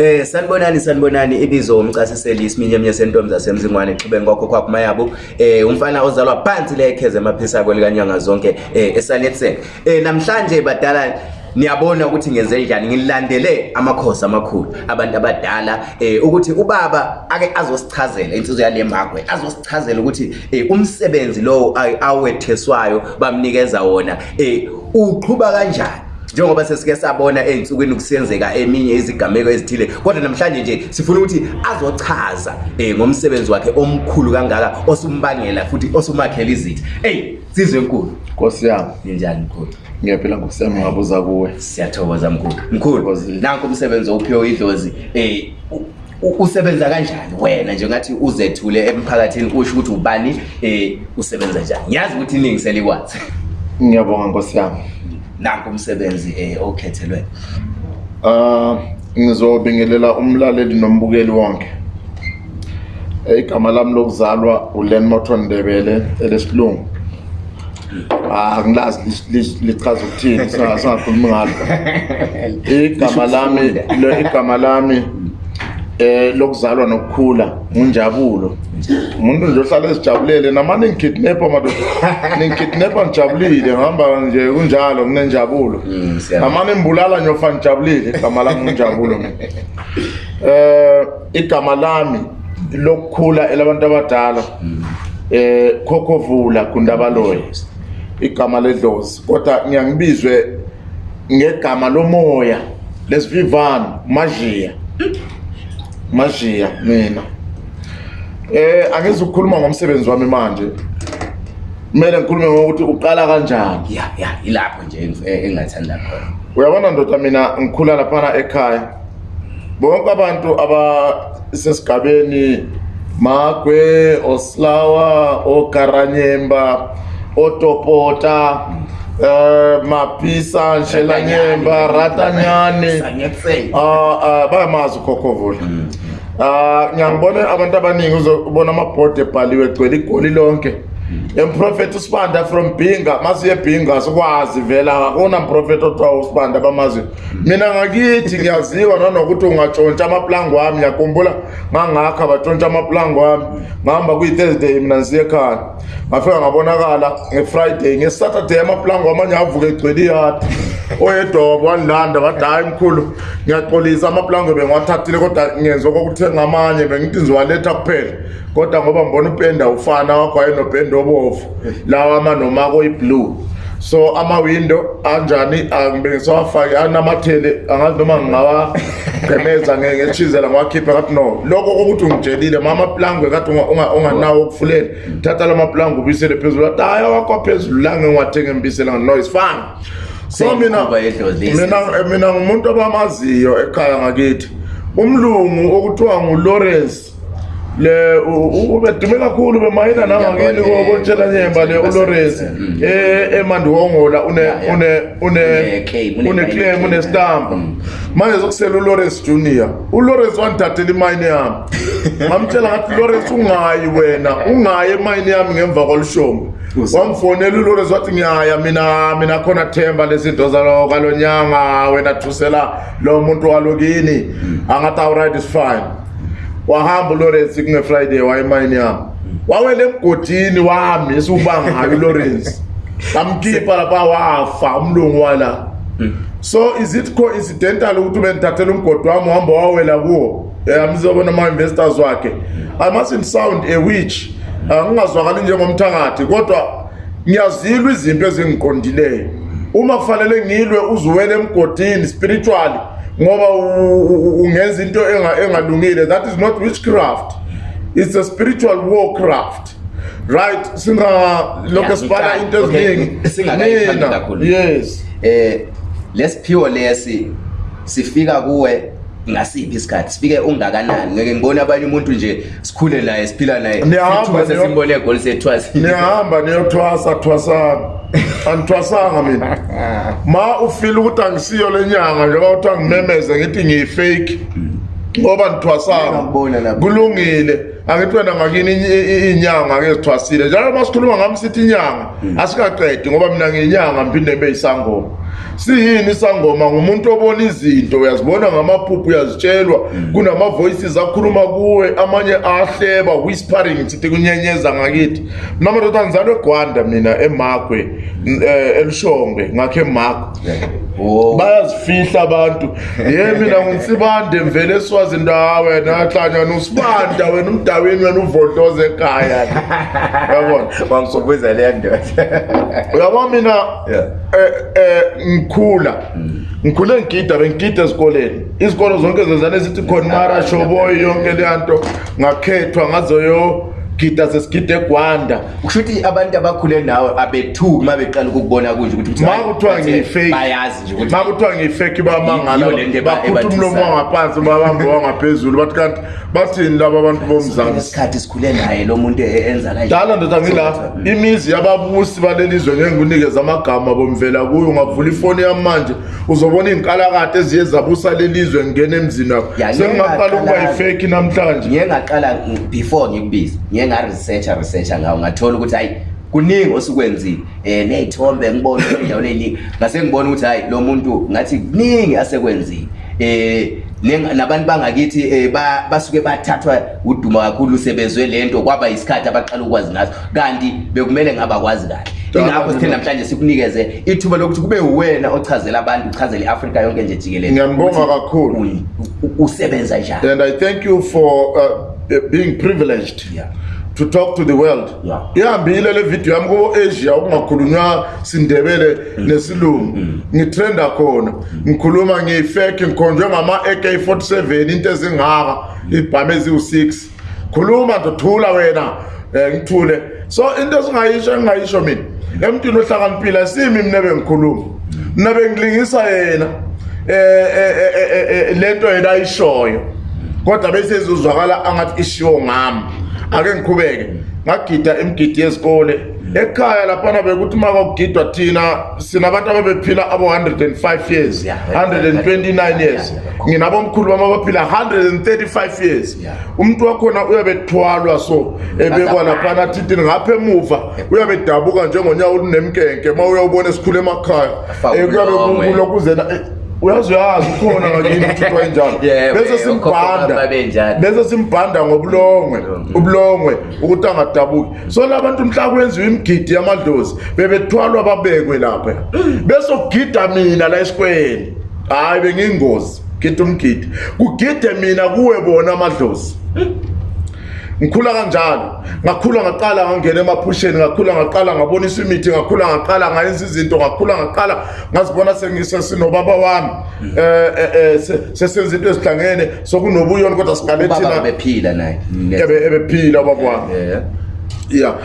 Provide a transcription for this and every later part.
Eh sanibonani sanibonani ibizo umchasiseli isiminye eminye sentombi zasemzingwane exhubeni kwakho kwakho mayabo eh umfana ozalwa phansi le ekheze emaphisako likanyanga zonke eh esanetsen eh namhlanje badala niyabona ukuthi ngenze njani ngilandele amakhosi amakhulu abantu abadala eh ukuthi ubaba ake azosichazela insizwe yale magwe azosichazela ukuthi eh, umsebenzi lowo awetheswayo bamnikeza wona eh uqhuba kanjani njengoba sesike sabona ey'nsukwini kusenzeka eminye izigameko ezithile kodwa namhlanje nje sifuna ukuthi azochaza um ngomsebenzi wakhe omkhulu kangaka osumbangela futhi osumakhela izitha eyi sizwe enkulu nkosi yami ninjani mkhulu ngiyaphila ngosi yami ngabuza kuwe siyathokoza mkhulu mkhulu nanko umsebenzi ophiwe idlozi eh, um usebenza kanjani wena nje ngathi uzethule emphakathini kusho ukuthi ubani um usebenza njani ngiyazi ukuthi iningi selikwazi ngiyabonga nkosi yami nanku umsebenzi um okhethelwe um ngizobingelela umlaleli nombukeli wonke eh, igama lami lokuzalwa ulan morton ndebele elesilungu ah, angilazi lichaza ukuthini singakhulumi ngalo igama lami igama lami eh lokuzalwa nokukhula unjabulo umuntu nje ohlala esijabulele namane ngikidnapper madodana ngikidnapper ngijabulile ngihamba nje kunjalo kunenjabulo mm, namane ngibulala nyofa ngijabulile igama lami unjabulo eh igama lami lokukhula elabantu abadala mm. eh khokhovula kundabaloyi igama ledlozi kodwa ngiyangibizwe ngegama lomoya lesivivano majiya mashiya mina eh angezukukhuluma ngomsebenzi wami manje kumele ngikhulume ngokuthi uqala kanjani ya ya ilapho nje eh, engingathanda khona uyabona ndoda mina ngikhula laphana ekhaya bonke abantu abasesigabeni magwe oslawa okaranyemba otopota Eh, mapisa nshelanyemba ratanyane ah, ah, bayamazi ukhokhovula ah, um ngiyangibone abantu abaningi uzobona amabhodi ebhaliwe egcwele igoli lonke Mm. umprofethi usibanda from binga masiye ebhinga sikwazi vela akunamprofethi othiwa usibanda bamazwe mm. mina ngakithi ngiyaziwa nanokuthi ungatshontsha amaplango wami ngiyakhumbula ngangakho abatshontsha amaplango wami ngahamba kuyi-thursday mina ngisiye ekhaya ngafika ngabonakala nge-friday nge-saturday amaplango amanye avuke egcwele iyada oyedobo wandilanda bade hayi mkhulu ngiyaxolisa amaplango bengiwathathile kodwa ngenza okokuthenga amanye bengithi ngizowaletha kuphela kodwa ngoba ngibona upenda ufana wakho wayenobhendo olobovu lawa manomako iblue so ama-window anjani bengisawafake anamathele angazi noma ngingawagqemeza ngethizela ngiwakhiphe ngathi no lokho kokuthi ungitshelile ma amaplangwe kade unganawo okufulela thatha la maplangwe ubuyisele phezulu athi hhayi awakwaphezulu lange ngiwathenga embisela no is fine so mina mina ngumuntu abamaziyo ekhaya ngakithi umlungu okuthiwa ngulawrence le ubedume kakhulu bemayina nangakini kolitshela nyemba le uloresi emandiwongola uneclaim unestampa manje zokusela uloresi junior uloresi wandithathela imayini yami ngamtshela ngathi loresi ungayi wena ungayi emayini yami ngemva kolishombe wamfonela uloresi wathi ngiyaya mina mina khona themba lezinto zalokalo nyanga wena thusela lo muntu walokini mm. angathi awuright is fine wahamba uLawrence kune Friday wayimayini yami wawele emgodini wahamisa ubanga hayo uLawrence bamkhipha lapha wafa umlungu wala so is it coincidental ukuthi ubendithathela umgodi wami uhamba wawela kuwo eh, amzobona ama-investors wakhe i mustn't sound a witch ngingazwakali njengomthakathi kodwa ngiyazilwa izinto ezingiqondileyo uma kufanele ngilwe uzuwele emgodini spiritually ngoba ungenza into engalungile that is not witchcraft it's a spiritual warcraft right singalokho sibala into eziningi singakayithandi kakhulu yes um eh, lesiphiwo lesi sifika kuwe ngasiphi isikhathi sifike ungakanani ngeke ngibone abanye umuntu nje sikhule naye siphila nayesimbole egol sethwasniyahamba niyothwasa thwasana angithwasanga mina ma ufile ukuthi angisiyo le nyanga njengoba kuthi angimemeze ngithi ngiyifake ngoba nithwasanga kulungile angithi wena ngakini iy'nyanga-ke zithwasile njalo uma sikhuluma ngami sithi inyanga hmm. asikaqedi ngoba mina ngiyinyanga mphinde mbe yisangoma siyini isangoma ngumuntu obona izinto uyazibona ngamaphupho uyazitshelwa mm. kunama-voices akhuluma kuwe amanye ahleba whispering sithi kunyenyeza ngakithi mna madoda ngizalwe egwanda mina emagwe um eh, elishongwe ngakho emagwe oh. bayazifihla abantu ye mina ngunsibande mvele eswazini wena axanyana usibanda wena umdawini wena uvodloze ekhaya yabona wangisobuzeleya ndoda uyabona mina um ngikhula ngikhule ngigida bengigida esikoleni izikolo zonke zezane zithi khona mara shoboyi yonke leyanto ngakhethwa ngazoyo gida sesigide egwanda kusho ukuthi abantu abakhule nawe abethuki uma beqala ukukubona kunje ukuthimakuthiwa ngiyifekbayazi nje ukuthi ma kuthiwa ngiyifeki bamangalabakhuthi umlomo wangaphansi babambe wangaphezulu bathi kanti bathini labo abantu bomzansiesikhathi sikhule naye lo muntu e-, enzadala ndoda ngila imizi yababusi balelizwe ngengunikeza amagama bomvela kuyo ungavula ifoni yamanje uzobona iy'nkalakade eziye zabusa lelizwe ngingena emzini wakho sengingaqala ukuba yifeki namhlanje ngiye ngaqala before ngikubize engaresearcha researcha ngawo ngathola ukuthi hayi kuningi osukwenzile um ney'thombe ngibone endawo eyiningi ngase ngibone ukuthi hhayi lo muntu ngathi kuningi asekwenzile um nabantu bangakithi um basuke bathathwa uduma kakhulu sebezwe le nto kwaba yisikhathi abaqala ukwazi ngaso kanti bekumele ngabakwazi kahle ingakho sithe namhlanje sikunikeze ithuba lokuthi kube wena ochazele abantu uchazele i-afrika yonke nje jikelele ngiyambonga kakhulu usebenza njani and i thank you for uh, being privileged yeah. to talk to the world ihambile le video yami kubo Asia okungakhulunywa sindebele mm. nesilungu mm. ngitrenda khona mm. ngikhuluma ngiyifake ngikhonjwe ngama AK47 into ezingaka ibhamu eziwu6 khuluma ndothula wena eh, ngithule so into esingayisho engayisho mina emntwini ohlakaniphila simi mina bengikhuluma mina bengilingisa yena eh, eh, eh lento yena ayishoyo kodwa bese izuzwakala angathi ishiwo ngami ake ngiqhubeke ngagida imigidi yezikole ekhaya laphana bekuthi uma kwakugidwa thina sinabantu ababephila abo-105 years 129 years nginabomkhulu bami abaphila 135 years umuntu wakhona uyabethwalwa so mm. ebekwa laphana thithini ngapha emuva uyabedabuka njengonyawo olunemkenke uma uyawubona esikhule emakhaya kuyabe kulokhu uzena eh, uyazuyazi ukhona ngakini uthixo enjalo bese simbhanda bese simbhanda ngobulongwe ubulongwe ukuthi angadabuki so labantu mhla kwenziwa imigidi yamadlozi bebethwalwa babekwe lapha bese kugida mina la esikweni hhayi bengingozi gida umgidi kugide mina kuwe bona amadlozi ngikhula kanjalo ngakhula ngaqala ngangena emaphusheni ngakhula ngaqala ngabonisa imithi ngakhula ngaqala ngayenza izinto ngakhula ngaqala ngazibona sengisesinobaba wami um sesenza into ezihlangene sokunobuyoni kodwa singalethinabephila naye ebephila ubaba wami ya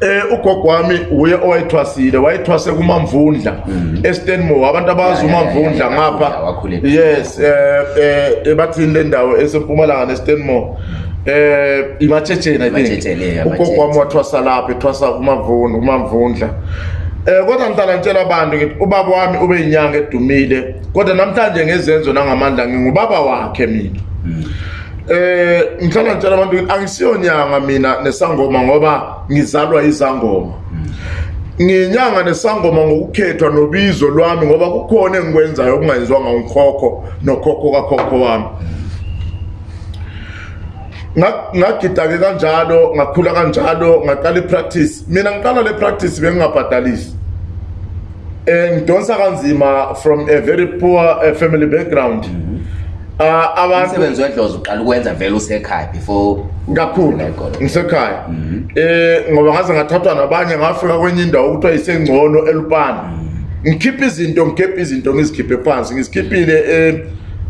eh ugogo wami uye owayithwasile wayithwase kumamvundla mhm. eStanmore abantu abazi umamvundla ngapha yes eh eh bathini le ndawo esempumalanga neStanmore eh imatshejeni i think ugogo wami wathwasa lapha ethwasa kumamvundla kumamvundla Eh kodwa ngidala ngitshela abantu ngithi ubaba wami ube inyanga edumile kodwa namhlanje ngezenzo nangamandla ngingubaba wakhe mina. Mm. Eh ngihlala ngitshela abantu ukuthi angisiyo nyanga mina nesangoma ngoba ngizalwa izangoma. Ngiyinyanga nesangoma ngokukhethwa nobizo lwami ngoba kukhona engikwenzayo okungayizwa ngokhokho nokhokho kakhokho wami. Ngagidake kanjalo, ngakhula kanjalo, ngaqala ipractice. Mina ngiqala le practice bengingabhadalisi. Eh ngidonsa kanzima from a very poor eh, family background. Mm -hmm. Ah, umsebenzi wedlozi uqala ukwenza vele usekhaya before kakhulu ngisekhaya um ngoba ngaze ngathathwa nabanye ngafika kwenye indawo ukuthiwa yisengcono elupana mhm. ngikhiphe izinto ngikhephe izinto ngizikhiphe phansi ngizikhiphile um eh,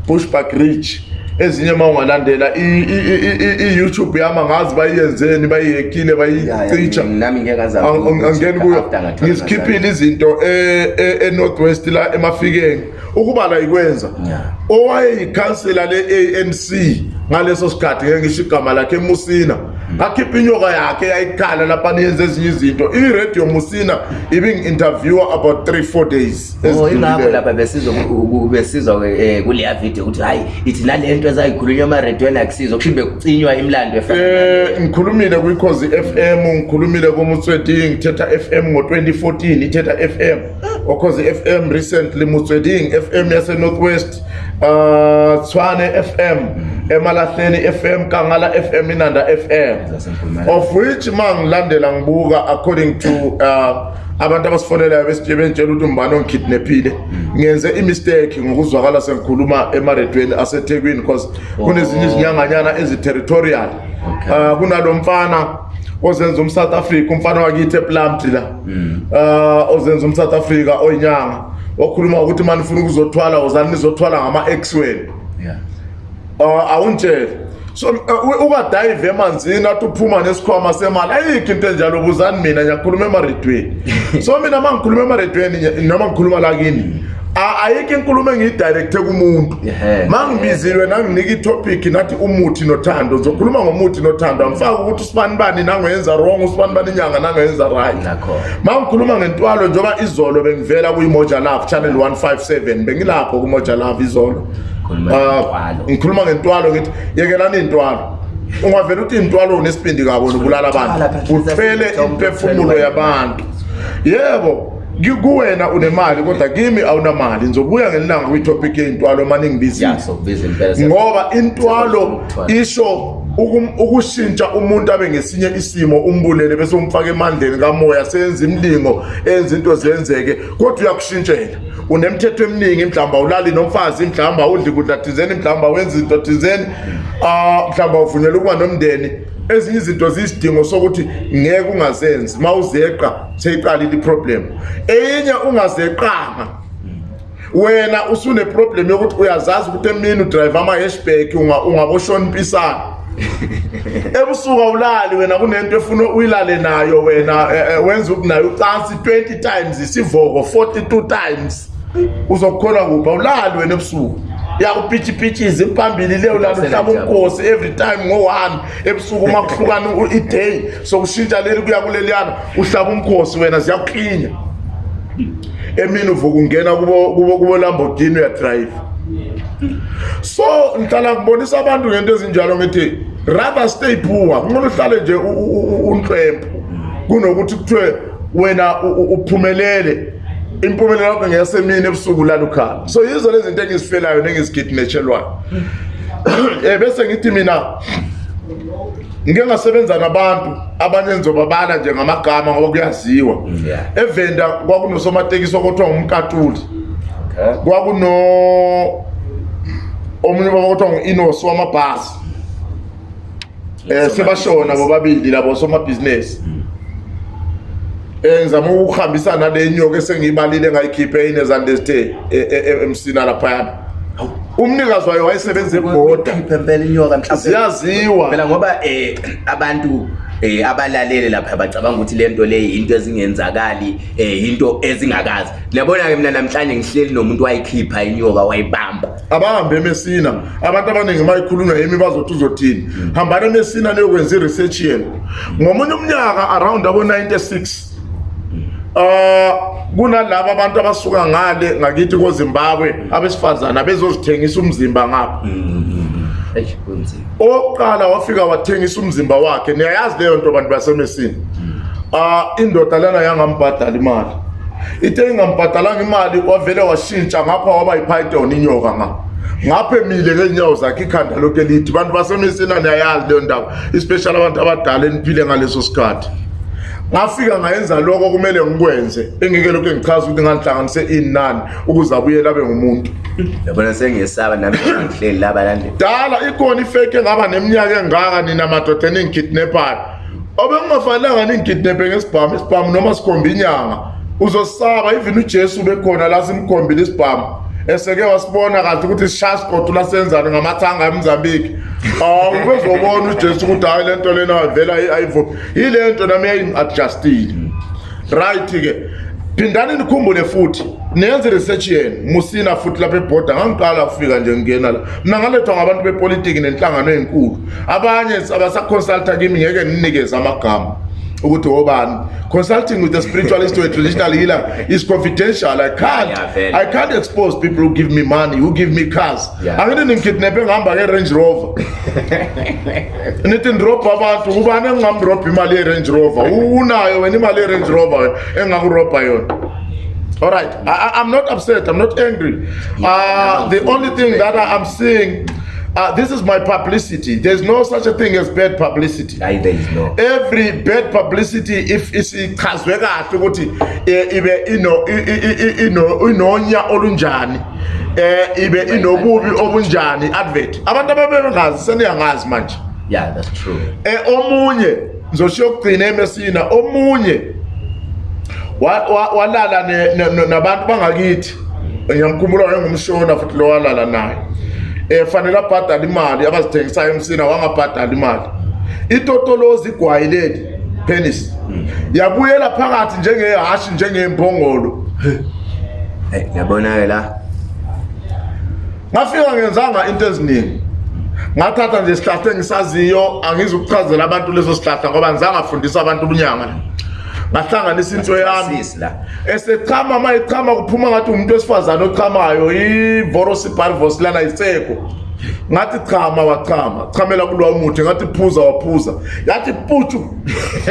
bush bagridge ezinye uma ungalandela i-youtube yami angazi bayiyenzeni bayiyekile bayicitsha angeni kuyo ngizikhiphile izinto e-north e, e west la emafikeni ukuba layikwenza owayeyikhansela le-a n c ngaleso sikhathi ngengisho igama lakhe emusina mm ngakhipha inyoka yakhe yayikhala lapha niyenze ezinye izinto iradio musina ibingi-interviewer about three four days oh, ezilapho lapha besizwa eh, kuleya video ukuthi hayi ithi nale nto ezayikhulunywa emaradiweni akusizo kushibe kucinywa imlando um ngikhulumile kwikhozi i-f m ngikhulumile kumutsweti ngithetha f m ngo-twenty fourteen ithetha f m ocause i-f m recently mutsweding f m yasenorth west um ah, tshwane f m emalahleni f m kangala f m inanda f m of which mangilandela ngibuka according to uh, abantu abasifonelayo besitshebentshela ukuthi umbani ongikidnaphile ngenze imistake ngokuzwakala sengikhuluma emaredweni asethekwini because kunezinye oh. izinyanganyana eziterritorial um kunalo mfana ozenza umsouth africa umfana wakithi eplumtree la um ozenza umsouth africa oyinyanga wakhuluma ukuthi uma nifuna ukuzothwala wozani nizothwala ngama-ex wenu um uh, awungitshele so uh, ukadayive emanzini athi uphuma nesikhwama semali ayikho into enjalo buzani mina ngiyakhuluma emaredweni so mina uma ngikhuluma emaredweni noma ngikhuluma lakini ayikho inkulumo engiyidirekthe kumuntu ma ngibizilwe nanginika itopiki nathi umuthi nothando ngizokhuluma ngomuthi nothando angifaka ukuthi usibani bani nangoyenza wrong usibani bani inyanga nangoyenza right ma ngikhuluma ngentwalo njengoba izolo bengivela kuyimoja love channel 157 bengilapho kumoja love izolo Ah, ngikhuluma ngentwalo ngithi yekelani intwalo ungavela uthi intwalo unesibindi kabona ubulala abantu uphele imphefumulo yabantu yebo kuwena unemali kodwa kimi awunamali ngizobuya ngelanga kwitopic yey'ntwalo mane ngibizile ngoba intwalo isho ukushintsha umuntu abe ngesinye isimo umbulele bese umfaka emandleni kamoya senza imlingo enza into zenzeke kodwa uyakushintshela unemithetho eminingi mhlamba ulali nomfazi mhlamba udli kudla thizeni mhlamba wenza into thizeni ah mhlamba uvunyelwe ukuba nomndeni ezinye izinto ziyisidingo sokuthi ngeke ungazenzi mawuzeqa seyiqalile iproblem enye ungazeqanga wena usune problem yokuthi uyazazi ukuthi emini udrive ama hashback ungaboshona impisana ebusuku awulali wena kunento efuna uyilale nayo wena eh, eh, wenza ukuthi naye ucansi 20 times isivoko 42 times uzokukholwa kuphi awulali wena ebusuku yakupitshipitshize impambili leyo lalo hlaba umkhosi every time ngo-one ebusuku uma kuhlukana iday sokushintsha leli kuya kuleliyana uhlaba umkhosi wena ziyakuklinya emini uvuka ungena kubolambodini uyadrayive so ngihlala ngibonisa abantu ngento ezinjalo ngithi rubber stay poor ngolo hlale nje unhlwempu kunokuthi kuthiwe wena uphumelele impumelelo yakho ngeyasemini ebusuku lalukhala so yizo lezi zinto engizifelayo nengizigidineshelwayo eh bese ngithi mina ngike ngasebenza nabantu abanye nizobabala nje ngamagama ngoba kuyaziwa evenda kwakunosomatekisi okuthiwa ngumkatuli kwakuno omunye baba okuthiwa ngu-inos wamabhasi Eh, sebashona bobabili labo somabhizinesi eh, ngizama ukuhambisa nale nyoka esengiyibalile engayikhiphe inezandestay eh, emsina laphayana umnikazi wayo wayesebenze kuboda ziyaziwa phela ngoba um abantu eh abalaleli lapha bacabanga ukuthi le nto le into ezingenzakali eh into ezingakazi niyabona ke mina namhlanje ngihleli nomuntu wayikhipha inyoka wayibamba abahambe emesina abantu abaningi mayikhulunywa yimi bazothi uzothini mm. hambani emesina neyokwenza i-research yenu ngomunye umnyaka around abo-96 Uh mm. ah, kunalabo abantu abasuka ngale ngakithi koZimbabwe mm. abesifazana bezozithengisa umzimba ngapha. oqala wafika wathengisa umzimba wakhe niyayazi leyo nto bantu basemesini um indoda lena yangambhadala imali ite ingambhadalanga imali wavele washintsha ngapha waba yiphaitoni inyoka ma ngapha emile ngeenyawo zakhe ikhanda lokho elithi bantu basemesini aniyayazi leyo ndawo especially abantu abadala eniphile ngaleso sikhathi ngafika ngayenza lokho kumele ngikwenze engike lokho ngichaza ukuthi ngihlanganise inani ukuze abuye labe ngumuntu yabona sengiyesaba nami ngihleli labalandeli dala ikhona ifake engaba neminyaka engaka nina madoda ningikidnapper obengingafanelanga ningikidnape ngesibhamu isibhamu noma sikhomba inyanga uzosaba even ujesu bekhona la simkhombile isibhamu eseke wasibona kahle ukuthi sishashi godo lasenzane ngamathanga emzambiki awubezobona ujesu ukuthi hhayi le nto lena avela ayivumi yile nto nami yayingi-adjustile right-ke phindani nikhumbule futhi nenze research yena musina futhi lapha ebhoda ngangiqala ukufika nje ngingena la mna ngalethwa ngabantu bepolitiki nenhlangano ey'nkulu abanye abasakhonsulta kimi ngeke ninikeze amagama ukuthi obani consulting with the spiritualist or a traditional healer is confidential i can't yeah, i can't expose people who give me money who give me cars angithi ningikhidnaphe ngihamba ke-range rover nithi ndirobhe abantu ubani engingamrobha imali ye-range rover unayo wena imali ye-range rover engingakurobha yona all right I, i'm not upset i'm not angry uh, the only thing that I, i'm seeing Uh, this is my publicity. There's no such a thing as bad publicity. Aye, there is no. Every bad publicity, if it's ichazwe kahle ukuthi eh, ibe ino ino inonya olunjani, eh ibe inobubi obunjani advert. Abantu ababengazi seniyangazi manje. Yeah, that's true. Eh omunye ngizoshiya ukugcina emesina, omunye walala nabantu bangakithi. Ngiyamkhumbula ngengumshona futhi lo walala naye. eh, fanele abhadale imali abazithengisayo emsini awangabhadali imali itotolozi igwayi leli penis hmm. yabuyela phakathi njengehashi njengembongolo ngiyabona-ke eh, la ngafika ngenzanga into eziningi ngathatha nje sihlahla engisaziyo angizukuchazela abantu leso sihlahla ngoba ngizangafundisa abantu ubunyanga ngahlanganisa inso yami esechama uma ichama kuphuma ngathi umuntu wesifazane ochamayo ivorosibarvos lana yiseko ngathi chama wachama chamela kulowa umuthi ngathi phuza waphuza yathi putshu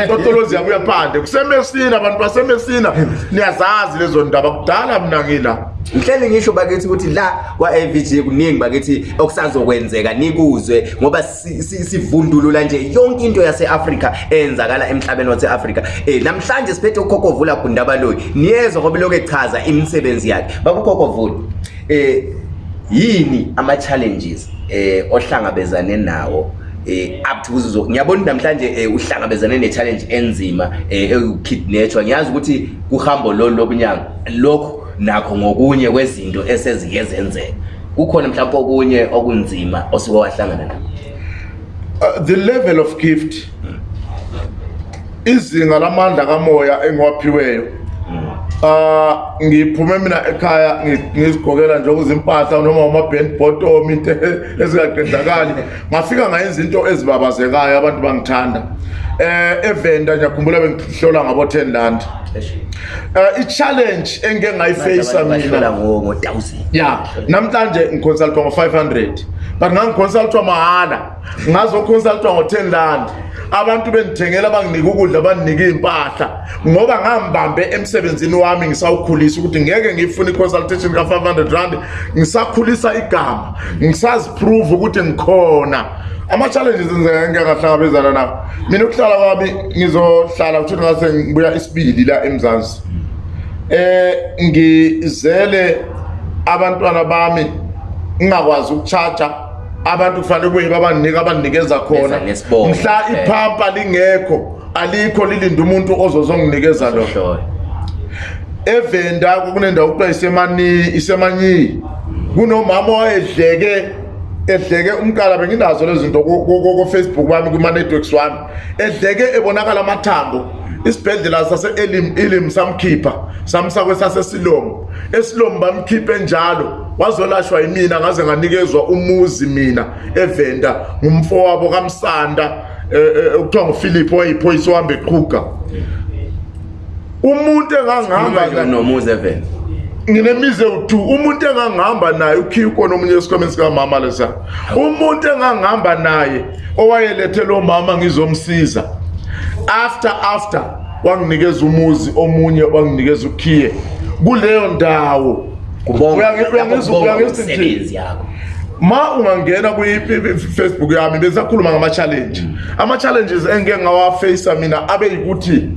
totolozi yabuya phande kusemesina abantu basemesina niyazazi lezo ndaba kudala mna ngila mhleli ngisho bakithi ukuthi la kwa-av g kuningi bakithi okusazokwenzeka nikuzwe ngoba sivundulula nje yonke into yase-afrika eyenzakala emhlabeni wase-afrika um namhlanje siphethe ukhokhovula gundabaloyi niyezwa kwabeloku echaza imisebenzi yakhe bakukhokhovula um eh, yini ama-challenges um eh, ohlangabezane nawo eh up to kuzo ngiyabona namhlanje eh, uhlangabezane ne challenge enzima ekidnetwa eh, ngiyazi ukuthi kuhambo lo lobunyanga lokho nakho ngokunye kwezinto esezike zenzeka kukhona mhlawumbe okunye okunzima osuke wahlangana nabo uh, the level of gift hmm. izinga lamandla kamoya engiwaphiweyo Ah ngiphume mina ekhaya ngizigokela nje ukuzimpahla noma uma band bottom into ezingaqedakali ngafika ngayenza into ezibabazekayo abantu bangithanda eh evenda nje akhumbula bengihlola ngabo 10 rand eh, i challenge engeke ngayifacea mina ngo 1000 yeah namhlanje ngikonsulta ngo 500 bangangikonsulta mahala ngazokhonsultwa ngo-10 rand abantu bendithengela banginika ukudla banginika iy'mpahla ngoba ngambambe emsebenzini wami ngisawukhulisa ukuthi ngeke ngifuna i-consultation ka-500 rand ngisakhulisa igama ngisaziprove ukuthi ngikhona ama-challenges ngeke ngahlangabezana nawo mina ukuhlala kwami ngizohlala kuthi ngase ngibuya isibili la emzansi um ngizele abantwana bami ngingakwazi ukuchaja abantu kufanele kuye babanika abanikeza khona mhla eh. iphampa lingekho alikho lilinde umuntu ozozonginikeza lo evenda kunendawo kuthiwa isemani isemanyiyi kunomama owayedleke edleke umqala benginazo lezi zinto kofacebook bami kwima-networks wami edleke ebonakala amathambo isibhedlela sase-ilim samkhipha samsakwe sasesilomo esilomba mkhiphe njalo wazolashwa yimina ngaze nganikezwa umuzi mina evenda ngumfowabo kamsanda ukuthiwa eh, eh, nguphilip oyiphoyisa ohambe eqhuga umuntu engangihamba nomuzi evenda nginemize u2 umuntu engangihamba naye ukhiko nomunye esikhomeni sikamama lesa umuntu engangihamba naye owayelethe lo mama ngizomsiza after after wanginikeza umuzi omunye wanginikeza ukhiye kuleyo ndawo ma ungangena kwifacebook yami bezakhuluma ngama-challenge mm. ama-challenges engike ngawafacea mina abe yikuthi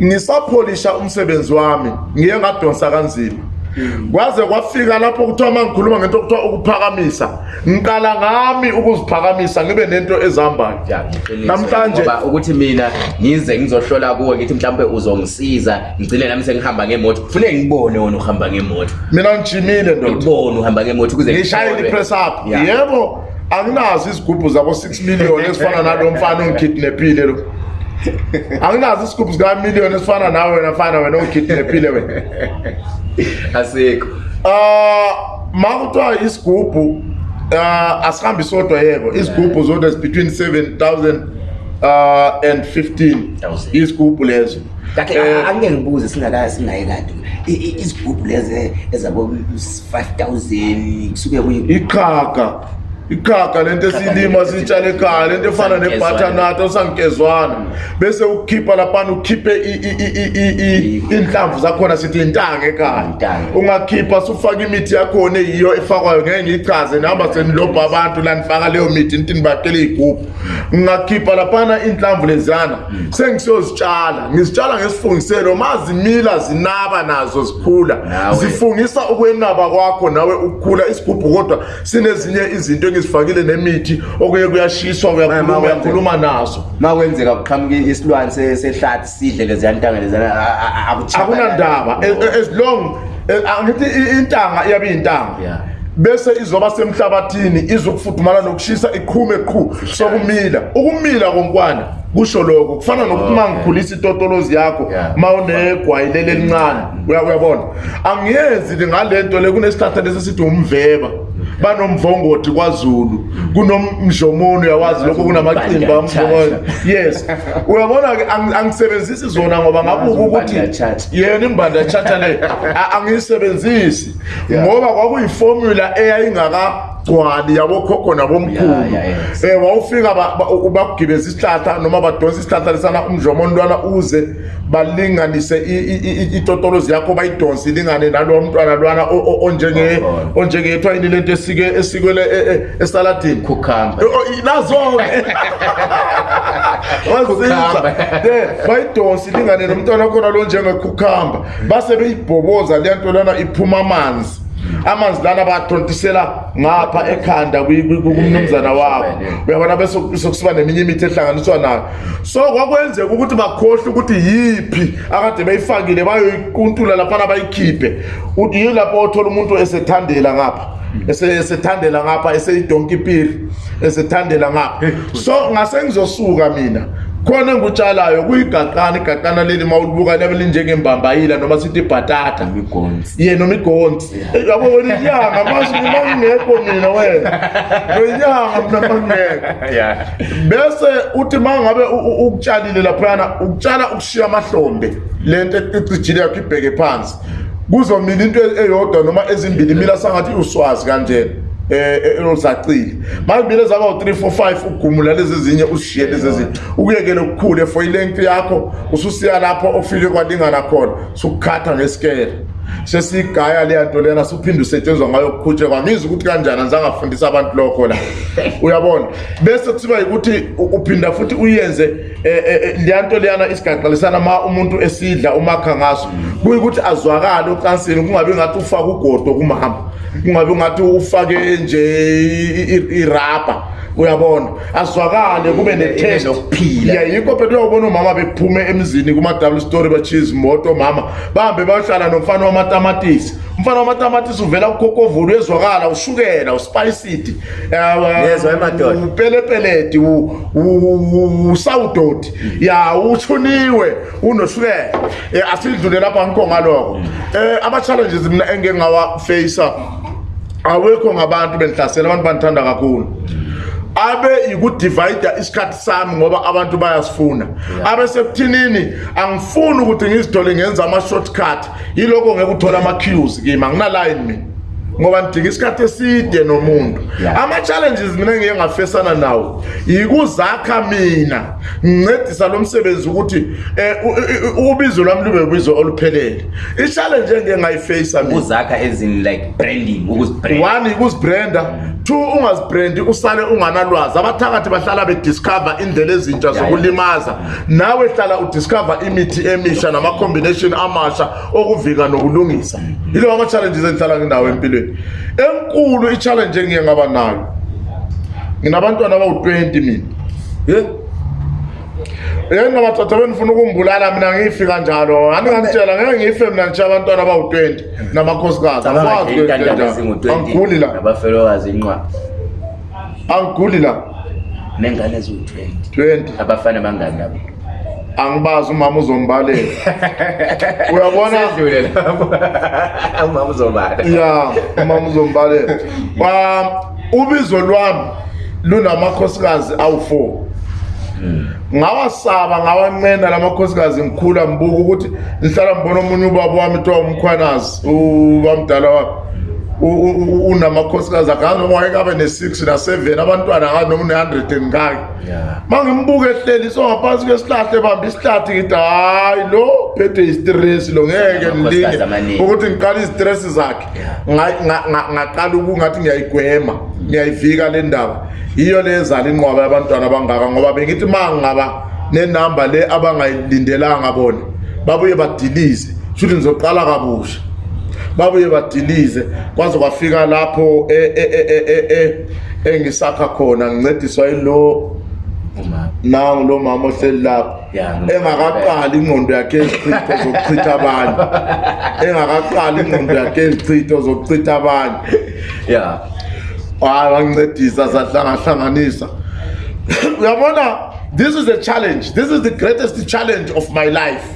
ngisapholisha umsebenzi wami ngiye ngadonsa kanzima Mm. kwaze kwafika lapho kuthiwa uma ngikhuluma ngento kuthiwa ukuphakamisa ngiqala ngami ukuziphakamisa ngibe nento ezihambayonamhlanje ukuthi mina ngize ngizohlola kuwe ngithi mhlawumpe uzongisiza ngigcine nami sengihamba ngemoto kufuneke ngibone wona uhamba ngemoto mina ngijimile ndoibone uhamba ngemoto ukuzengishayele ipress up yebo anginazo izigubhu zabo-six million ezifana nalo mfana ongikhidinephile lo anginazo isigubu sikamiliyoni esifana nawe wena fana wena ugidinephile wena asikho um ma kuthiwa isigubhu um asihambi sodwa yeko izigubhu zodwa zibetween seven thousand um and fifteen izigubhu lezo kakhe akunge eh, ngibuze singaye kade izigubhu lezo eh, ezabo five thousand kusuke kuyiqhaga ikhaga lento esilima sitshale ekhaya lento efana nebhathanato sangigezwana bese ukukhipha laphana ukhiphe iy'nhlamvu zakhona sithi intanga ekhaya ungakhipha sufake imithi yakhona eyiyo efakwayo ngeke ngiyichaze nihamba senilobha abantu lanifaka leyo mithi into nibakele iy'gubhu ngingakhipha laphana iy'nhlamvu lezana hmm. sengisiyozitshala ngizitshala ngesifungiselo ma zimila zinaba nazo zikhula zifungisa ukwenaba kwakho nawe ukukhula isigubhu kodwa sinezinye izinto ziningi zifakile nemithi okuye kuyashiswa uyakhuluma nazo ma kwenzeka kuqhamuke isilwane sehlathi sidle leziyantangaleziakunandaba e- e- as long e- angithi intanga iyabe iyintanga bese izoba semhlabathini izokufudumala nokushisa iqhume qhu sokumila ukumila konkwana kusho lokho kufana nokuthi uma ngikhulisa itotolozi yakho ma unegwayi lele elincane uyabona angiyenzi-ke ngale nto le kunesihlahla lesi esithi umveba banomvongoti kwazulu kunomdlomoni uyawazi lokho kunamacimba yes uyabona-ke angisebenzisi zona ngoba ngabuke ukuthi yena imbanda yachatha le angiyisebenzisi ngoba kwakuyifomula eyayingaka gcwali yabokhogo nabomkhulu yeah, yeah, yes. um wawufika bakugibeza ba, isihlahla noma badonsa isihlahla lesana umjomo ntwana uze balinganise itotolozi yakho bayidonse ilingane nalowa mntwana lwana onjengethwa oh, yini lento esikwele e, e, esaladini lazoke bayidonse ilingane nomntwana khona lo njengekhukhamba base beyibhoboza leya nto lwana iphuma amanzi amanzi lana bathontisela ngapha ekhanda kumnumzana wabo uyabona besokusiba neminye imithi ehlanganiswa nayo so kwakwenzeka ukuthi bakhohlwe ukuthi yiphi akade bayifakile bayoyikuntula laphana bayikhiphe yi lapho othola umuntu esethandela ngapha esethandela ngapha eseyidonkipiri esethandela ngapha so ngase ngizosuka mina khona engutshalayo kuyigaqana igaqana leli ma ulibuka liyabe linjengembambayila noma sithi ibhatata ye noma igonsi yabo wena inyanga mangekho mina wena nenyanga mna mangekho bese uthi ma ngabe ukutshalile laphoyana ukutshala ukushiya amahlombe le nto ecijile e, yakho ibheke phansi kuzomila into eyodwa noma ezimbili mila sangathi uswazi kanjena Eh, eh, olusacile mangibile zaba u-three four five ugumula lezi zinye uzishiye lezi zinye ukuyekele ukukhule for ilengthi yakho ususiya lapho ofike kwalingana khona sukukhatha ngesikele sesiyigaya leya nto leyana suphinde usetshenziswa ngayo kukhutshekwa ngizwa ukuthi kanjani anzangafundisa abantu lokho la uyabona bese kusiba yikuthi uphinda futhi uyenze leya nto leyana isigaqalisana ma umuntu esidla umakha ngaso kuyukuthi azwakale ocansini kungabe ngathi ufake ugodo kumama kungabe ngathi ufake nje irabha uyabona azwakale kube netestya yikho phela uyawubona umama bephume emzini kuma-double story bachiezi moto mama bahambe bayohlala nomfana wamatamatisi umfana wamatamatisi uvela ukhokovulo uyezwakala ushukela uspicity upelepeleti usawudo road ya uthuniwe unoshukela eh, asidlule lapha nkonga lokho eh ama challenges mina engeke ngawa face awekho ngabantu benhlasela abantu banithanda kakhulu abe ikudivide isikhathi sami ngoba abantu bayasifuna abe sekuthinini angifuni ukuthi ngizidole ngenza ama shortcut yiloko ngeke uthola ama cues kimi angina line mina ngoba ndidinga isikhathi eside nomuntu ama-challenges mina engiye ngafesana nawo yikuzakha mina ngincedisa lo msebenzi ukuthi um ubizo lwami lube bizo oluphelele i-challenje engiye ngayifeyisa one ikuzibrenda two ungazibrendi usale unganalwazi abathakathi bahlala bediscover indlela ezintsha zokulimaza nawe hlala udiscover imithi emisha namacombination amasha okuvika nokulungisa yilo ama-challenges endihlala nginawo empilweni enkulu i-challenje engiye ngaba nayo nginabantwana abawu-twenty mina yeah. yeke ngabathatha benifuna ukumbulala mina ngifi kanjalo aningangitshela ngeke ngife mina ngitshe abantwana abawu-20 namakhosikazi angiguli la abafelokazi inqwa angiguli la nengane eziwu-20 20 abafana bangani labo angibazi umama uzombalela uyabona umama uzobala ya umama uzombalela um ubizo lwami lunamakhosikazi awu-4 ngawasaba ngawancena lamakhosikazi ngikhula ngibuka ukuthi ngihlala ngibona omunye ubaba wami kuthiwa umkhwanazi ubamdala wami unamakhosikazi akhange ngeke abe ne6 na7 abantwana akhange noma ne100 ngakhe mangimbuke ehleli so ngaphansi kwesihlahle bamba isihlathi ngithi hayi lo phethe istress lo ngeke nilinge ukuthi ngiqala istress zakhe ngaqala ukungathi ngiyayigwema ngiyayivika le ndaba yiyo le ezala inqwaba yabantwana abangaka ngoba bengithi mangaba nenamba le abangayilindelanga bona babuye badilize futhi ngizoqala kabusha babuye badilize kwaze kwafika lapho e, e, e, engisakha khona ngincediswa yilo nangu lo mama ohleli lapho engakaqali ingqondo yakhe ezichitho zokuchitha abanye engakaqali ingqondo yakhe ezichitho zokuchitha abanye ya hayi bangincedisa sahlangahlanganisa uyabona this is a challenge this is the greatest challenge of my life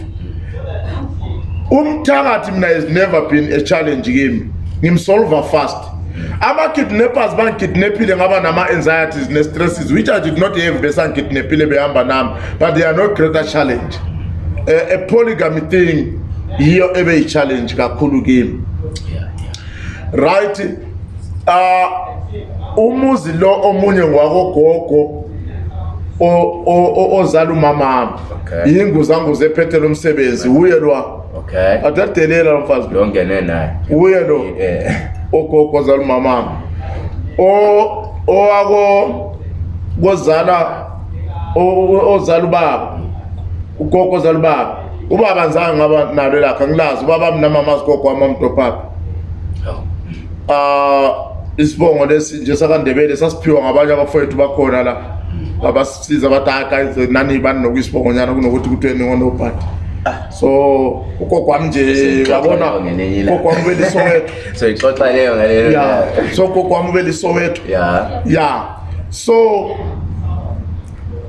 umthakathi mina has never been a challenge kimi ngimsolva fast ama-kidnappers bangikidnaphile ngaba nama-anxieties ne-stresses which i did not have besangikidnaphile behamba nami but they are no greater challenge uh, a polygamy thing yiyo ebe yi-challenge kakhulu kimi right uh, umuzi lo omunye ngwakogogo ozala umamami okay. yinguzanguze ephethele umsebenzi wuye lwa okay okay athatelela umfazi lo ngene naye uye lo ogogo zalumama o owako kozala ozala ubaba ugogo zala ubaba ubaba nzanga ngaba nalo lakhe angilazi ubaba mnamama zigogo wami amtopapa um oh. ah, isibongo lesi nje sakandebele sasiphiwa ngabanye abafowethu bakhona la mm. abasisiza abadakaze naniibani nokuyisibongonyana kunokuthi kuthiwe ningonobhadi Ah. so ugokwami nje yabona ugokwami ubelisowetho so ixoxa leyo ngaleyo ya so ugokwami ubelisowetho ya ya so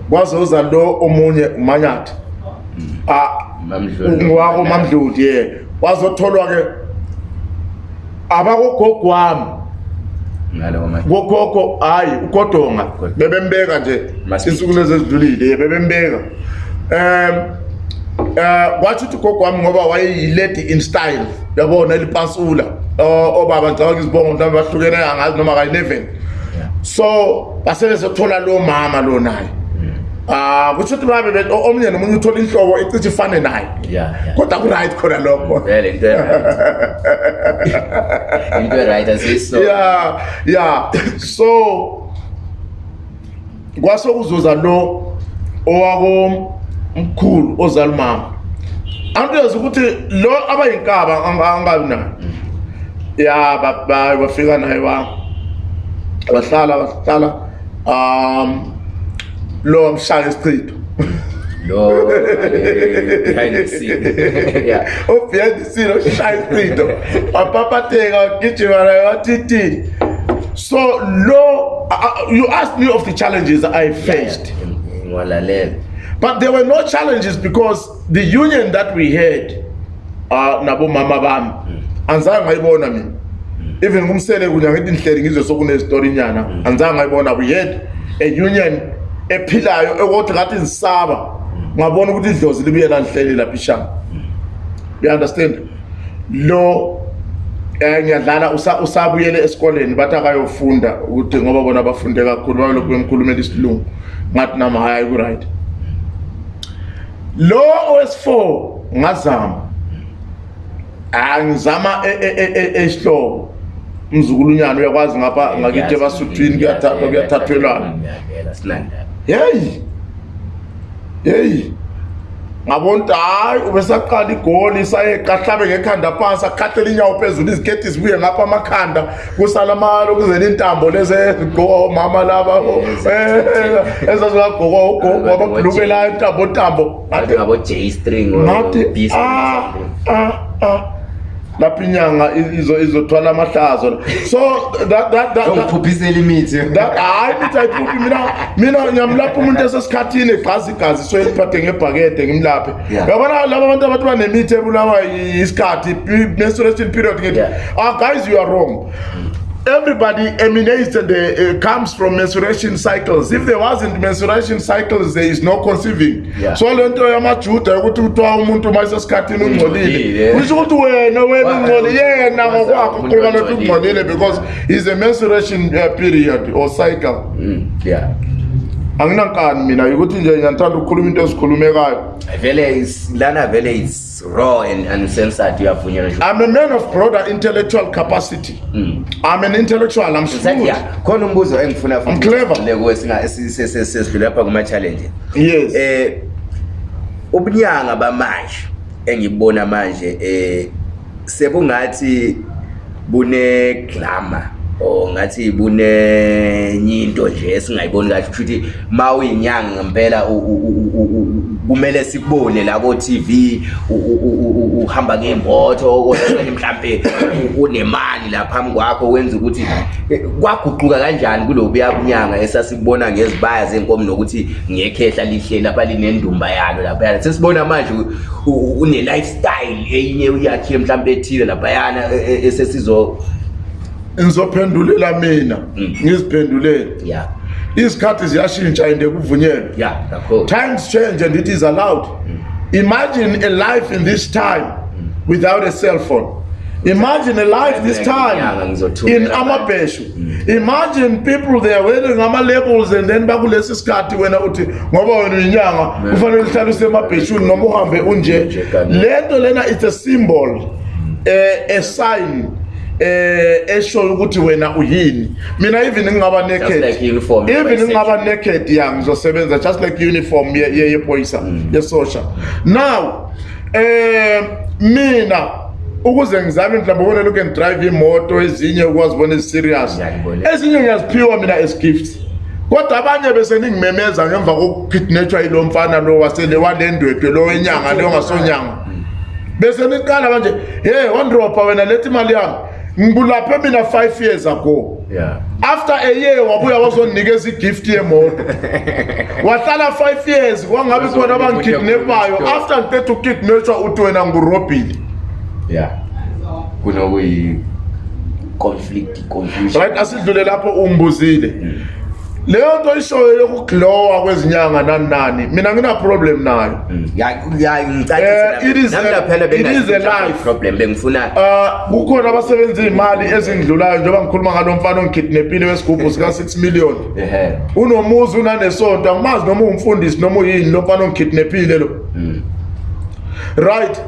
kwazoza lo omunye umanyathi hmm. ah ngwako mamdludi ye wazotholwa ke abakugogwami gogogo hayi ugodonga bebembeka nje insuku lezi ezidlulile bebembeka um kwathi eh, ukuthi gogo wami ngoba wayeyi-lady in style yabona elipasula eh, obaba ngicabanga izibongo mhlawumbe bahlukene kangazi noma kayi-leven so basebezothola loo mama loo naye Ah kusho ukuthi babe omnye nomunye uthola inhlobo icithi ifane naye kodwa ku-right khona lokho ya ya so kwasokuzoza lo owako mkhulu ozali mama antuyazi ukuthi lo abayinkaba angabi nayo ya bafika naye bahlala bahlala um lo mhlala esichitho ubehind the scene oshaya isichitho wapapateka wagijima naye watitini so lo you asked me of the challenges i faced ngiwalalela yeah but there were no challenges because the union that we had uh, nabomama bami mm. anzange ngayibona mina mm. even kumsele kunyangithi nihleli ngizwe sokunezitori nyana mm. anzange ngayibona we had a union ephilayo ekodwa ngathi ngisaba ngabona ukuthi idlozi libuyela nihleli lapha ishama you understand lo um ngiyadlala usabuyele esikoleni bathi akayofunda ukuthi ngoba bona bafunde kakhulu balokhu bemkhulumela isilungu ngathi nami hhayi ku-right lo os4 ngazama angizama esihlobo e, e, e, mzukulunyana uyakwazi ngapha ngakithi ebasuthwini kuyathathwelwana heyi heyi ngabona ukuthi hhayi ubesaqala igoli sayeqa hlabe ngekhanda phansi akhahlele inyawo phezulu izikhethi zibuye ngapha amakhanda kusala malokuzela intambo lezigqoka omama laba oh, eh, eh, ezazikagqoka ugogo wababhulukelayo intambontambo ngathi lapho inyanga izothwala amahlazo so ngiphuphisela imithi hayi mithi ayiphuphi mina mina ngiyamlapha umuntu esesikhathini egqaza igazi so eliphathe ngebhakede ngimlaphe yabona laba abantu abathi banemithi ebulawa isikhathi menstruation period ngithi ah guys you are wrong everybody emanates the uh, comes from menstruation cycles if there wasn't menstruation cycles there is no conceiving yeah. so le nto yamajuda yokuthi kuthiwa umuntu uma isesikhathini ungcolile eh? kusho ukuthi wena wena ungcoli yena ngokwakho kuqhuluma nokuthi ungcolile because is a menstruation uh, period or cycle mm. yeah anginankani mina yokuthi nje ngiyathanda ukukhuluma into ezikhulumekayo i'm a man of broader intellectual capacity mm. i'm an intellectual I'm khona umbuzo engifuna clevesedlulapha kuma-challenge yes um eh, ubunyanga bamanje engibona manje um eh, sebungathi buneglamour or ngathi bunenye nje esingayiboni kahle futhi mawuyinyanga ngempela kumele sikubone la ko TV uhamba ngemoto kodwa mhlambe unemali lapha kwakho wenza ukuthi kwaguquka kanjani kulobuya kunyanga esasibona ngezibaya zenkomo nokuthi ngekhehla lihle lapha linendumba yalo lapha sesibona manje une lifestyle eyinye uyakhe mhlambe ethile lapha yana esesizo ngizophendulela mina mm. ngiziphendulele izikhathi ziyashintsha ende kuvunyelwe times change and it is allowed mm. imagine a life in this time mm. without a cell phone imagine a life this time in amabheshu imagine people they are wearing ama-labels and then bakulesi sikhathi wena uthi ngoba wena uyinyanga kufanele uhlale usemabheshuni noma uhambe unje le nto lena it's a symbol um a sign eh eshoyo ukuthi wena uyini mina even ngingaba naked even ngingaba naked ya ngizosebenza just like uniform ye yepolice ye mm. social now eh mina ukuze ngizame mhlawumbe ubone lokhu ngidrive imoto ezinye ukwazi bona eziserious ezinye ngiyaziphiwa mina as gift kodwa abanye bese ningimemeza ngemva kokukidnetshwa yilo mfana lo wasele walendwedwe lo wenyanga leyo ngasonyanga mm. bese niqala manje hey wandropa wena lethi imali yami ngibulaphe mina 5 years ago yeah. after a year wabuya wazonginikeza igift yemoto wahlala 5 years kwangabi khona abangikidnepayo after ngiqeda ukukidnetshwa utwena ngurobhile ya kunokuyi-conflict right asidlule lapho ungibuzile mm. leyo nto ishoyo yokuglowa kwezinyanga nani nani mina ngina problem nayo mm. eh, it is a life bengifuna ah, kukhona abasebenza iy'mali ezindlulayo njengoba ngikhuluma ngalo mfana ongikidnepile wesigubhu sika-6 million unomuzi unanesonto angimazi noma uwumfundisi noma uyini lo mfana ongikidnepile lo mm. right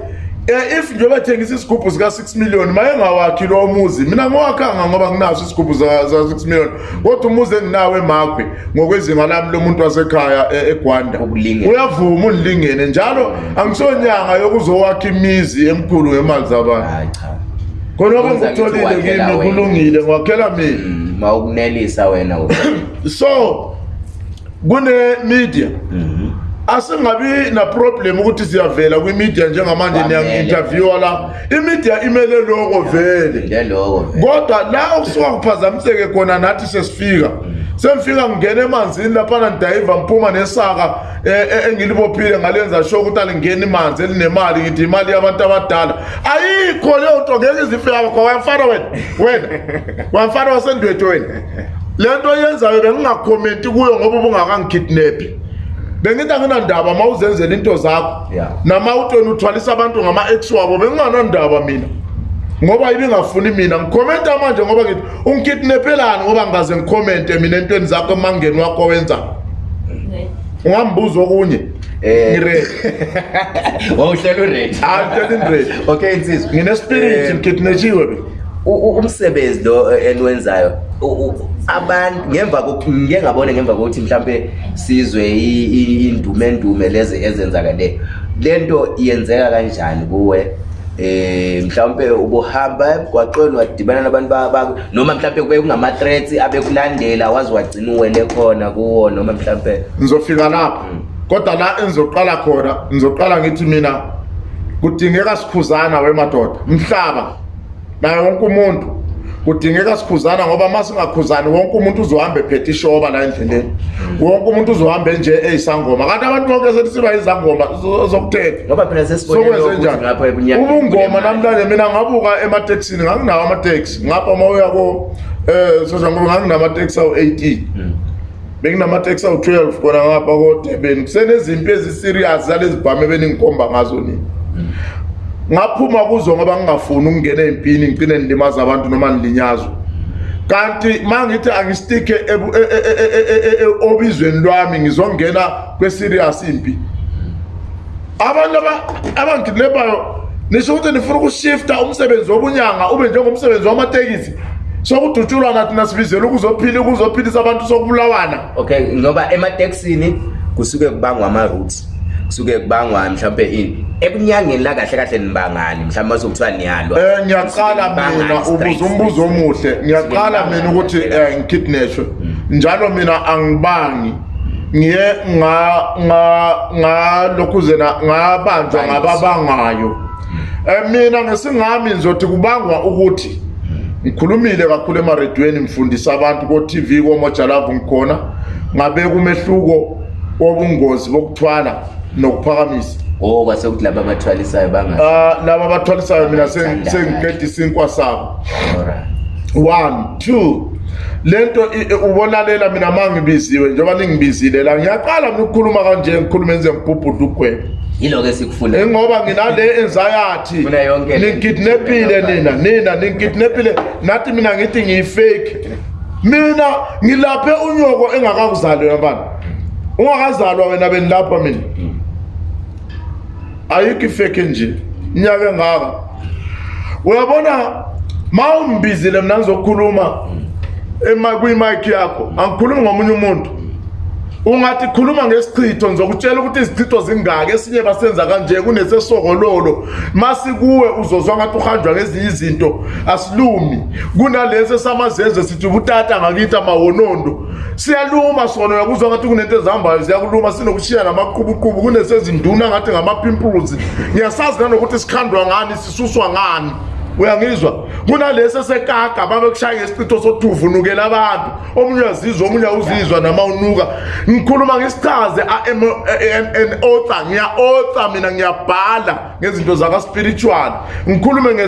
Eh if njoba thengisa isigubu sika 6 million maye ngawakhi lo muzi mina ngowakhanga ngoba nginaso isigubu za 6 million kodwa umuzi enginawe emagwe ngokwezinga lami lomuntu wasekhaya e-, eGwanda uyavuma unilingene njalo angisonyanga yokuzowakha imizi emkhulu ngemali zabantu hayi cha khona ngoba ngitholile kimi kulungile ngwakhela mina mm, mawukunelisa wena so kune media mm asingabi naproblem ukuthi siyavela kwimidia njengamanje niyangi-intervyiwa la imidia imele loko vele kodwa la okusuka kuphazamiseke khona nathi sesifika mm. semfika ngingena emanzini laphana ndayiva ngiphuma nesaka eh, eh, engilibophile ngalenza sure ukuthi alingeni manzi elinemali ngithi imali yabantu abadala ayikho leyo nto ngeke izifika kakho wayamfana wena wena wayamfana wasendwethu wena le nto yenzayo bengingakhomenti kuyo ngoba ubungakangikidnaphi bengithi anginandaba ma uzenzela into zakho nama utweni uthwalisa abantu ngama-ex wabo benginganandaba mina ngoba ibingafuni mina ngikhomenta manje ngoba ngithi ungikidnephelani ngoba ngingaze ngikhomente mina entweni zakho emangeni wakho owenza ungambuza okunye eh. wawuhlela uready ah, okay nsizwa nginespiriti eh, ngikidnetshiwe umsebenzi lo eh, eniwenzayo abantu ngemva ngiye ngabone ngemva kokuthi mhlawumbe sizwe indumendume lezi ezenzakaleyo le nto yenzeka kanjani kuwe um eh, mhlawumpe ubuhamba emgwaqweni wadibana nabantu noma mhlawumpe kube kungama-threats abekulandela waze wagcina uwele khona kuwo noma mhlawumpe ngizofika lapho hmm. kodwa la engizoqala khona ngizoqala ngithi mina kudingeka sikhuzana wemadoda mhlaba naye wonke umuntu kudingeka sikhuzana ngoba uma singakhuzani wonke umuntu uzohambe ephethe ishoba la endleleni wonke umuntu uzohambe nje eyisangoma kanti abantu bonke sethi siba yizangoma zokuthethaubungoma namlanje mina ngabuka ematekisini nganginawo amateksi ngapha uma uyako eh, um nganginamateksi awu-eighteen hmm. benginamateksi awu-twelve khona ngapha kodebeni kusenezimpi ezi-serious zalezibhame beningikhomba ngazo nini hmm. ngaphuma kuzo ngoba ngingafuni ukungena empini ngicine nilimaza abantu noma nilinyazwe kanti mangithi angisitike e-, e-, e-, obizweni lwami ngizongena kwe-serious impi abantu abangidilebayo nisho ukuthi nifuna ukushifta umsebenzi wobunyanga ube njengomsebenzi wamatekisi sokudutshulwana thina sibizele ukuzophila ukuzophilisa abantu sokubulawana okay ngoba ematekisini kusuke kubangwa ama-routes kusuke kubangwa mhlawumbe ini ebunyangeni la kahle kahle nibangani mhlawumbe mase kuthiwa niyalwa eh ngiyaqala mina ubuza umbuzo omuhle ngiyaqala mina ukuthi eh ngikidnashwe hmm. njalo mina angibangi ngiye nga nga ngalokhuzena ngabanjwa ngababangayo hmm. eh mina ngesingami ngizothi kubangwa ukuthi hmm. ngikhulumile kakhulu emaredweni mfundisa abantu ko TV komojalavu ngikhona ngabe kumehluko wobungozi bokuthwala nokuphakamisa oh kwasekuthi laba abathwalisayo bangaum uh, ah, laba abathwalisayo mina sengiqeda isinkwa sabo one two le nto ubonalela mina ma ngibiziwe njengoba ningibizile la ngiyaqala mina ukukhuluma kanje ngikhuluma enze ngibhubhude ukugwebe yiloko esikufuna eh, ngoba nginale enzayathi ningikidnappile nina nina ningikidnappile nathi mina ngithi ngiyifake mina ngilaphe unyoko engakakuzalwe abantu ungakazalwa wena benilapha mina mm ayikho ifekhi nje inyaka engaka uyabona ma umbizile mna ngizokhuluma eh, kwimaikhi yakho angikhulumi ngomunye umuntu ungathi khuluma ngesichitho ngizokutshela ukuthi izichitho zingaki esinye basenza kanje kunesesokololo masikuwe uzozwa ngathi uhanjwa ngezinye izinto asilumi kunalesi esamazeze sithi butata ngakithi amawonondo siyaluma sona yakuzwa ngathi kunento ezihambayo ziyakuluma sinokushiya namaqubuqubu kunesezinduna ngathi ngamapimpuzi ngiyasazi nanokuthi sikhandwa ngani sisuswa ngani uyangizwa kunalesi esekaga babe kushaya ngesichitho sothuvu unukela abantu omunye uyazizwa omunye awuzizwa nama unuka ngikhuluma ngisichaze an otha ngiya-otha mina ngiyabhala ngezinto zakaspiritual ngikhulume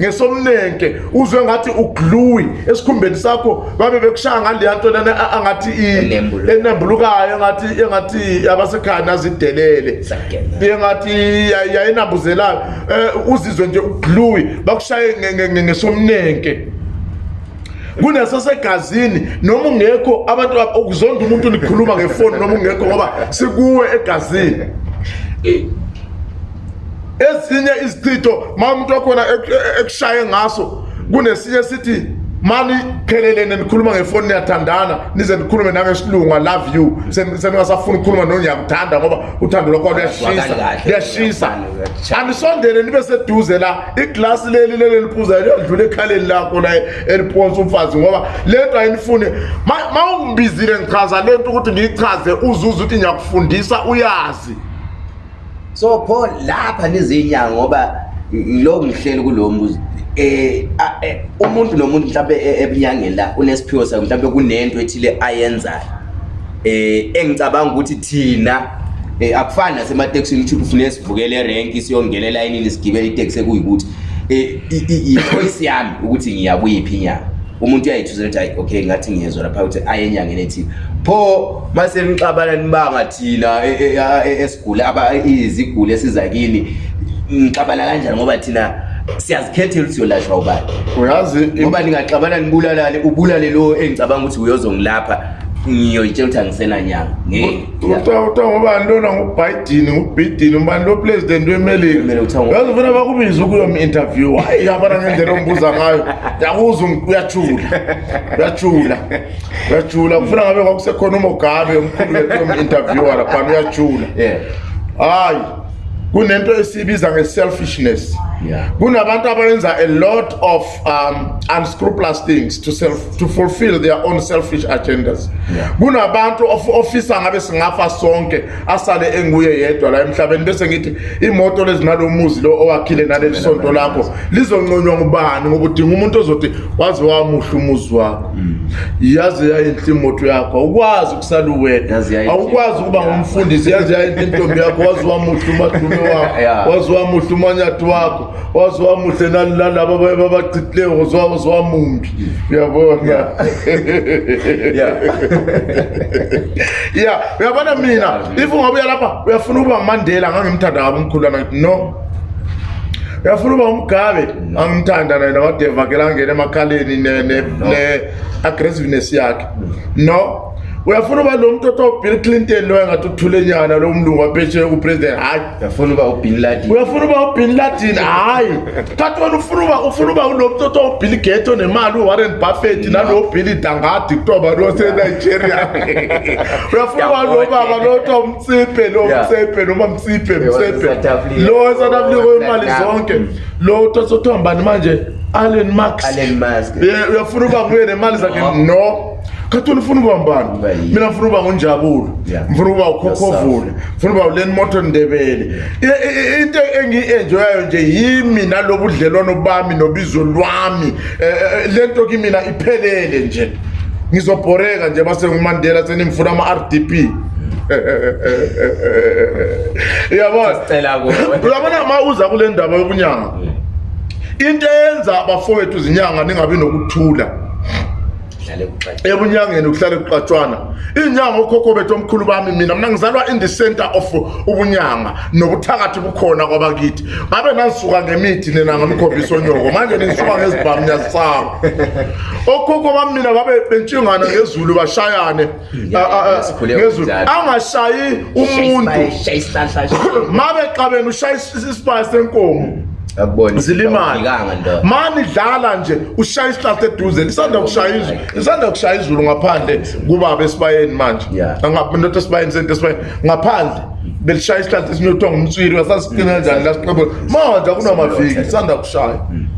ngesomnenke uzwe ngathi ugluwi esikhumbeni sakho babe bekushaya ngaleya nto lena angathi enembulukayo engathi abasekhaya nazidelele engathi yayinambuzelayo um uzizwe nje ugluwi akushaye ngesomnenke kuneso segazini noma ungekho abantu ukuzonda umuntu likhuluma ngefoni noma ungekho ngoba sikuwe egazini ezinye izichitho ma umuntu wakhona e-, e-, ekushaye ngaso kunesinye sithi mani phelelene nikhuluma ngefoni niyathandana nize nikhulume nangesilungu i love you seningasafuni ukukhuluma no ngiyakuthanda ngoba uthando lwakho luyashisa luyashisa anisondele nibe seduze la iglasi leli leli eliphuzayo liyodlula ekhaleni lakho la eliphonse umfazi ngoba le nto ayinifuni ma ungibizile ngichaza le nto ukuthi ngiyichaze uzuze ukuthi ngiyakufundisa uyazi so pho lapha nizinyanga ngoba lo ngihleli kulo mbuzo Eh, eh umuntu nomuntu mhlawumbe e, ebunyangeni la unesiphiwo sayo mhlawumbe kunento ethile ayenzayo eh engicabanga ukuthi thina eh akufani nasemateksini ukuthi ufune sivukele erenki siyongena elayinini sigibele iteksi ekuyikuthi eh i-choice yami ukuthi ngiyakuyiphi inyanga umuntu uyayithuzela ukuthi hayi okay ngathi ngiyezwa lapha ukuthi aye enyangeni ethile pho mase nixabana nibanga thina e, e, esigule izigule esizakini ngixabana kanjani ngoba thina siyazikhethela ukuthi uyolashwa ubani uyazi ngoba ningaxabana nibulalale ubulale lowo engicabanga ukuthi uyozongilapha ngiyoyitshela ukuthi angisenanyanga ngeutha ngobani lona ngubhayidini ngubhidini umbani lo president wemelikayazi ufuna bakubiza ukuyom interview hhayi abana ngendlela ongibuza ngayo yakuza um, uyajula uyajula uyajula kufuna ngabe kwakusekhona umogabe omkhulu wetyom-interviewer laphana uyajula hhayi yeah kunento esiyibiza nge-selfishness kunabantu abayenza a lot of um, unscrupulous things to, self, to fulfill their own selfish agendas kunabantu yeah. ofisa ngabe singafa sonke asale enguye yedwa la emhlabeni bese ngithi imoto lezinalo muzi lo owakhile naleli sonto lakho lizonconywa ngubani ngoba udinga umuntu ozothi waze wamuhle umuzi wakho mm. yaze yayinhle imoto yakho awukwazi ukusale uwedwa awukwazi ukuba ngumfundisi yaze yayinhle intombi yakho waze wamuhle umadume wakho waziwa muhle umanyati wakho waziwa muhle nalaba baye babacitileyo waziwa waziwa mumbi uyabona ya uyabona mina if ungabuya lapha uyafuna ukuba umandela ngangimthanda kabo umkhulwana no uyafuna uba umgabe angimthanda naye namadevakela angena emakhaleni ne-aggressiveness yakhe no uyafuna uba lo mntu othiwa ubill clinton lo engathi uthule nyana lo mlungu apesheye kupresident hayi uyafuna uba ubin ladin hayi thathi wena ufuna uba lo mntu othiwa ubill geto nemali uwarren buffet nalo ubill dangadi kuthiwa bantu wasenigeria uyafuna uba lo baba lo othiwa umtsibhe lo msebhe noma msibhe msebhe lo esouth africa wemali zonke lo othiwa sothiwa mbani manje allen max uyafuna uba nguye nemali zakhe no khathi ufuna uba mbani mina ngifuna uba ngunjabulo ngifuna uba ukhokhovule ngifuna uba uleni moto ndebele into engiyi-enjoyayo nje yimi nalobudlelwano bami nobizo lwami eh, eh, eh, lento kimina iphelele nje ngizobhoreka nje basengumandela senimfuna ama-r d p uyabona uyabona ma uza kule ndaba yobunyanga into eyenza abafowethu zinyanga ningabi nokuthula ebunyangeni ukuhlala kuqatshwana inyanga ukhokho bethu omkhulu bami mina mina ngizalwa in the center of ubunyanga nobuthakathi bukhona kwabakithi ngabe nasuka ngemithi nina ngamkhombisa onyoko manje nisuka ngezibhamu nyasisaba okhokho bami mina babe bentshingana ngezulu bashayane ngezulu angashayi umuntu mabe xa bena ushaya isibaya senkomo yabona silimanga mani dlala nje ushaya isihlahla eduze isanda kushaya izulu isanda kushaya izulu ngaphandle kubaba esibayeni manje angaphe nto esibayeni sento esibayeni ngaphandle belishaya isihlahla esinothwa ngumtswiri wasasiqina kanjani lasiqobo manje akunamaviki isanda kushaya hmm.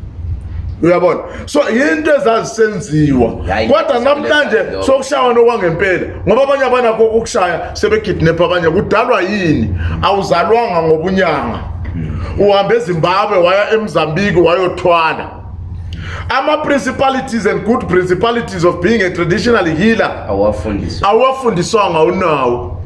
uyabona so yinto ezazisenziwa kodwa namhlanje sokushaywa nokwangempela ngoba abanye abanakho kokushaya sebekidnapha abanye kudalwa yini awuzalwanga ngobunyanga Mm. uhambe ezimbabwe waya emzambiki wayothwala ama-principalities and good principalities of being a traditional healer awuwafundiswanga unawo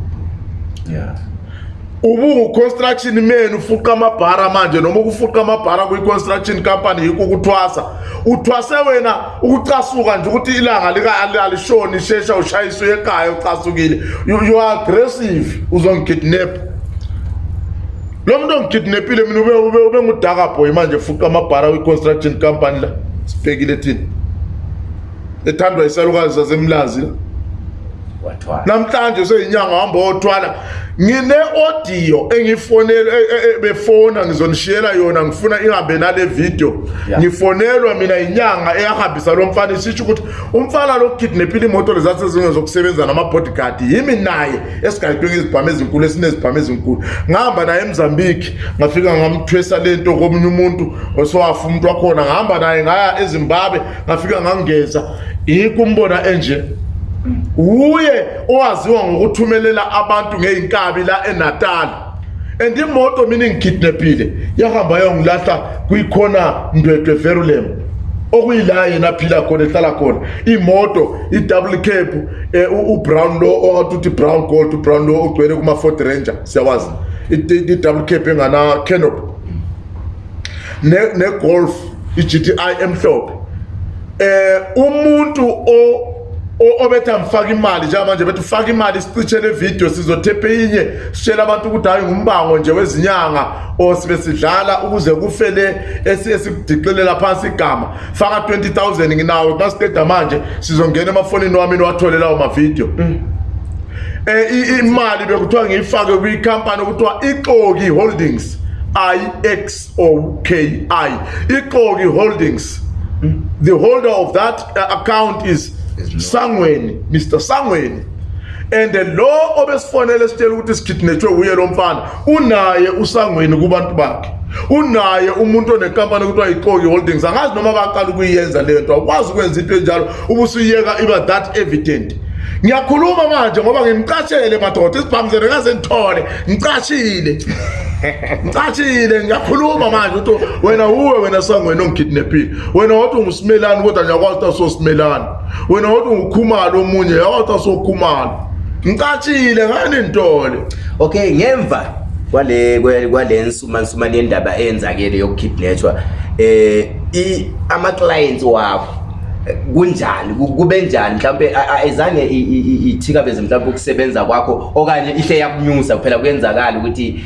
ubungu-construction man ufuqa amabhara manje noma ukufuqa amabhara kwi-construction company yikho ukuthwasa uthwase wena ukucasuka nje ukuthi ilanga alishoni ishesha ushayiswe ekhaya ucasukile youare aggressive uzongikidnapa lo muntu ongikhidnepile mina ube, ube, ube ngudakaboy manje fuqa amabhara kwi-construction company la sibhekile thini ethandwa isalukazi sasemlazi la wathwala namhlanje seyinyanga hamba othwala ngine audio engifonela e, e, e, befona ngizonishiyela yona ngifuna ingambe nale video ngifonelwa mina inyanga eyahambisa lo mfana isitsho ukuthi umfana lo kidnapile imoto lezathu ezinye zokusebenza nama-bodyguard yimi naye esigayitweke izibhamu ezinkulu esinezibhamu ezinkulu ngahamba naye emzambiki ngafika ngamthwesa lento komunye umuntu osewafa umuntu wakhona ngahamba naye ngaya ezimbabwe ngafika ngangeza yikho umbona enje uye owaziwa ngokuthumelela abantu ngeyinkabi la eNatal and imoto mina ngikidnaphile yahamba yongilahla kuyikhona ndwedwe Verulem okuyila yena aphila khona ehlala khona imoto i-double cap eh, ubrown lo ongathi uthi brown gold ubrown lo ogcwele kuma-ford ranger siyawazi i-double cap engana-canop negolf i-g t i emhlophe um umuntu obethi angifaki imali njengamanje bethi ufake imali sicitshe le video sizotephe inye sitshele abantu ukuthi hhayi ngumbango nje wezinyanga or sibe sidlala ukuze kufele esikudixelela phansi igama faka 20 000 nginawo masiteda manje sizongena emafonini wami niwathole lawo mavidiyo um imali bekuthiwa ngiyifake kwikhampani okuthiwa ixoki holdings i-x-o-k-i ixoki holdings the holder of that uh, account is sangweni mr sangweni and lo obesifonele sitshela ukuthi sikidnetshwe uye lo mfana unaye usangweni kubantu bakhe unaye umuntu onenkampani okuthiwa yicoki holdings angazi noma baqala ukuyiyenza leyo nto akwazi ukwenza into enjalo ubusuyiyeka iba that evident ngiyakhuluma manje ngoba ngimcashele madoda isibhamuzele ngaze ngithole ngicashile ngicashile ngiyakhuluma manje ukuthi wena uwe wena sangiwena ongikhidnaphile wena wathi ungusimelane kodwa ngiyakwazi ukuthi asosimelane wena wathi ungukhumalo omunye yakwazi ukuthi asokhumalo ngicatshile nganintole okay ngemva kwale kwale nsumansumane yendaba eyenzakele yokukhidnethwa um eh, amaclayensi wakho kunjani kube njani mhlawumpe ayizange ithikabeze mhlawumpe ukusebenza kwakho okanye ihle yakunyusa kuphela kuyenzakala ukuthi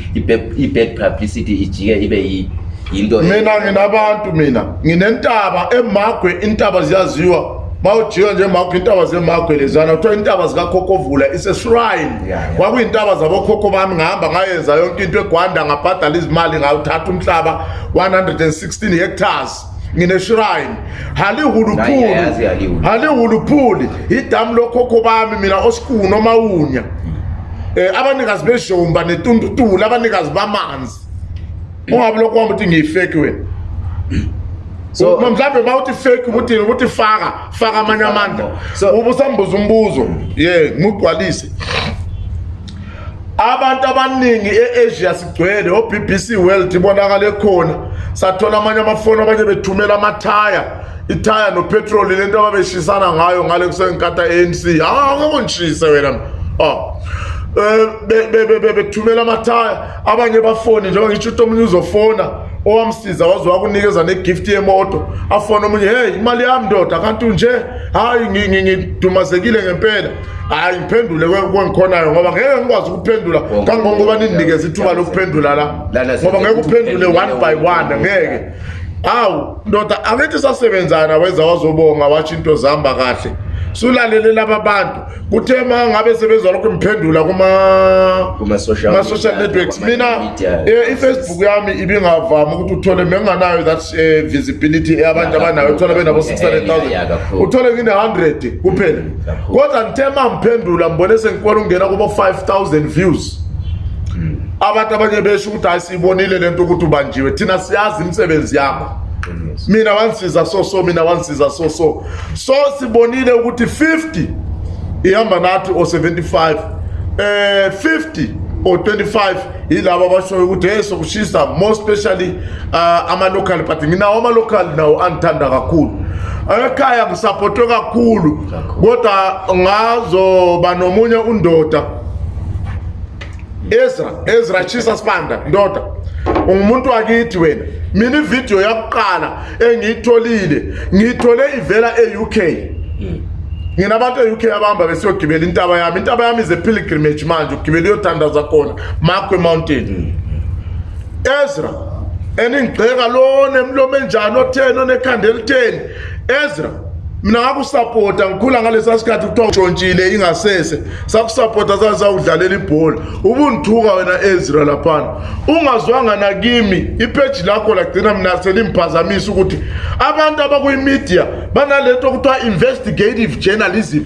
i-bad publicity ijike ibe yinto e- mina nginabantu mina nginentaba emagwe intaba ziyaziwa ma ujika nje magwe intaba zemagwe lezana kuthiwa intaba zikakhokhovula iseshrine kwakuyintaba zabokhokho bami ngahamba ngayenza yonke into egwanda ngabhadala izimali ngawuthatha umhlaba 116 hectares ngineshrine halihuluphuli halihuluphuli idamu lokhokho bami mina osikuno mawunya eh abanikazi bejomba netundutula abanikazi bamanzi ungabe lokho kwami uthi ngiyifake wena so mhlawumbe bawuthi fake ukuthi ukuthi faka faka amanye amandla ubusambuza umbuzo yeah ngigcwalise abantu abaningi eAsia sigcwele oBBC World ibonakala khona sathola amanye amafoni abanye bethumela amathaya ithaya nopetroli le nto ababeshisana ngayo ngale kusengikata anc hawu ngokunjise wena oh um bethumela amathaya abanye bafoni njengoba ngisho uthi omunye uzofona owamsiza wazowakunikeza negifti yemoto afone omunye heyi imali yami ndoda kantunje hhayi ngidumazekile ngempela hhayi ngiphendule kwengikhonayo ngoba ngeke ngikwazi ukuphendula kangongoba ninginikeza ithuba lokuphendula la ngoba ngeke uphendule one by one ngeke awu ndoda angithi sasebenzana weza wazobonga watsho into zihamba kahle sulalele laba bantu kuthe ma ngabe sebezwa lokho ngiphendula kuma-social networks mina eh, i-facebook yami ibingavami ukuthi uthole menginganayo that eh, visibility abantu abanayo uthole benabo-600 000 eh, uthole ngine-100 kuphela mm, kodwa ngithe ma ngiphendula ngibone sengikwana ukungena kubo-5 000 views mm. abantu abanye besho ukuthi hayi siyibonile lento ukuthi ubanjiwe thina siyazi imisebenzi yakho mina wansiza so so mina wansiza so so so sibonile ukuthi 50 ihamba nathi o 75 eh 50 o 25 yilabo abashoyo ukuthi hey sokushisa more specially ama ah, local but mina ama local nawo angithanda kakhulu ekhaya ngisaphothwe kakhulu kodwa ngazoba nomunye undoda ezra ezra shisa spanda ndoda ungumuntu wakithi wena mina ividiyo yakuqala engiyitholile ngiyithole ivela e-uk mm. nginabantu e-uk abahamba besiyogibela intaba yami intaba yami izepilgrimage manje ugibele uyothandaza khona makwe mountain mm. ezra andingigxeka lonemlomo enjani otheni onekhanda elitheni ezra mina ngakusapota ngikhula ngalesa sikhathi kuthiwa ntshontshile ingasese sakusapota sazawudlalela ibhola ubundithuka wena ezra laphana ungazwanga nakimi ipheji lakho lagcina mina selimphazamisa ukuthi abantu abakwimidia banalento okuthiwa investigative journalism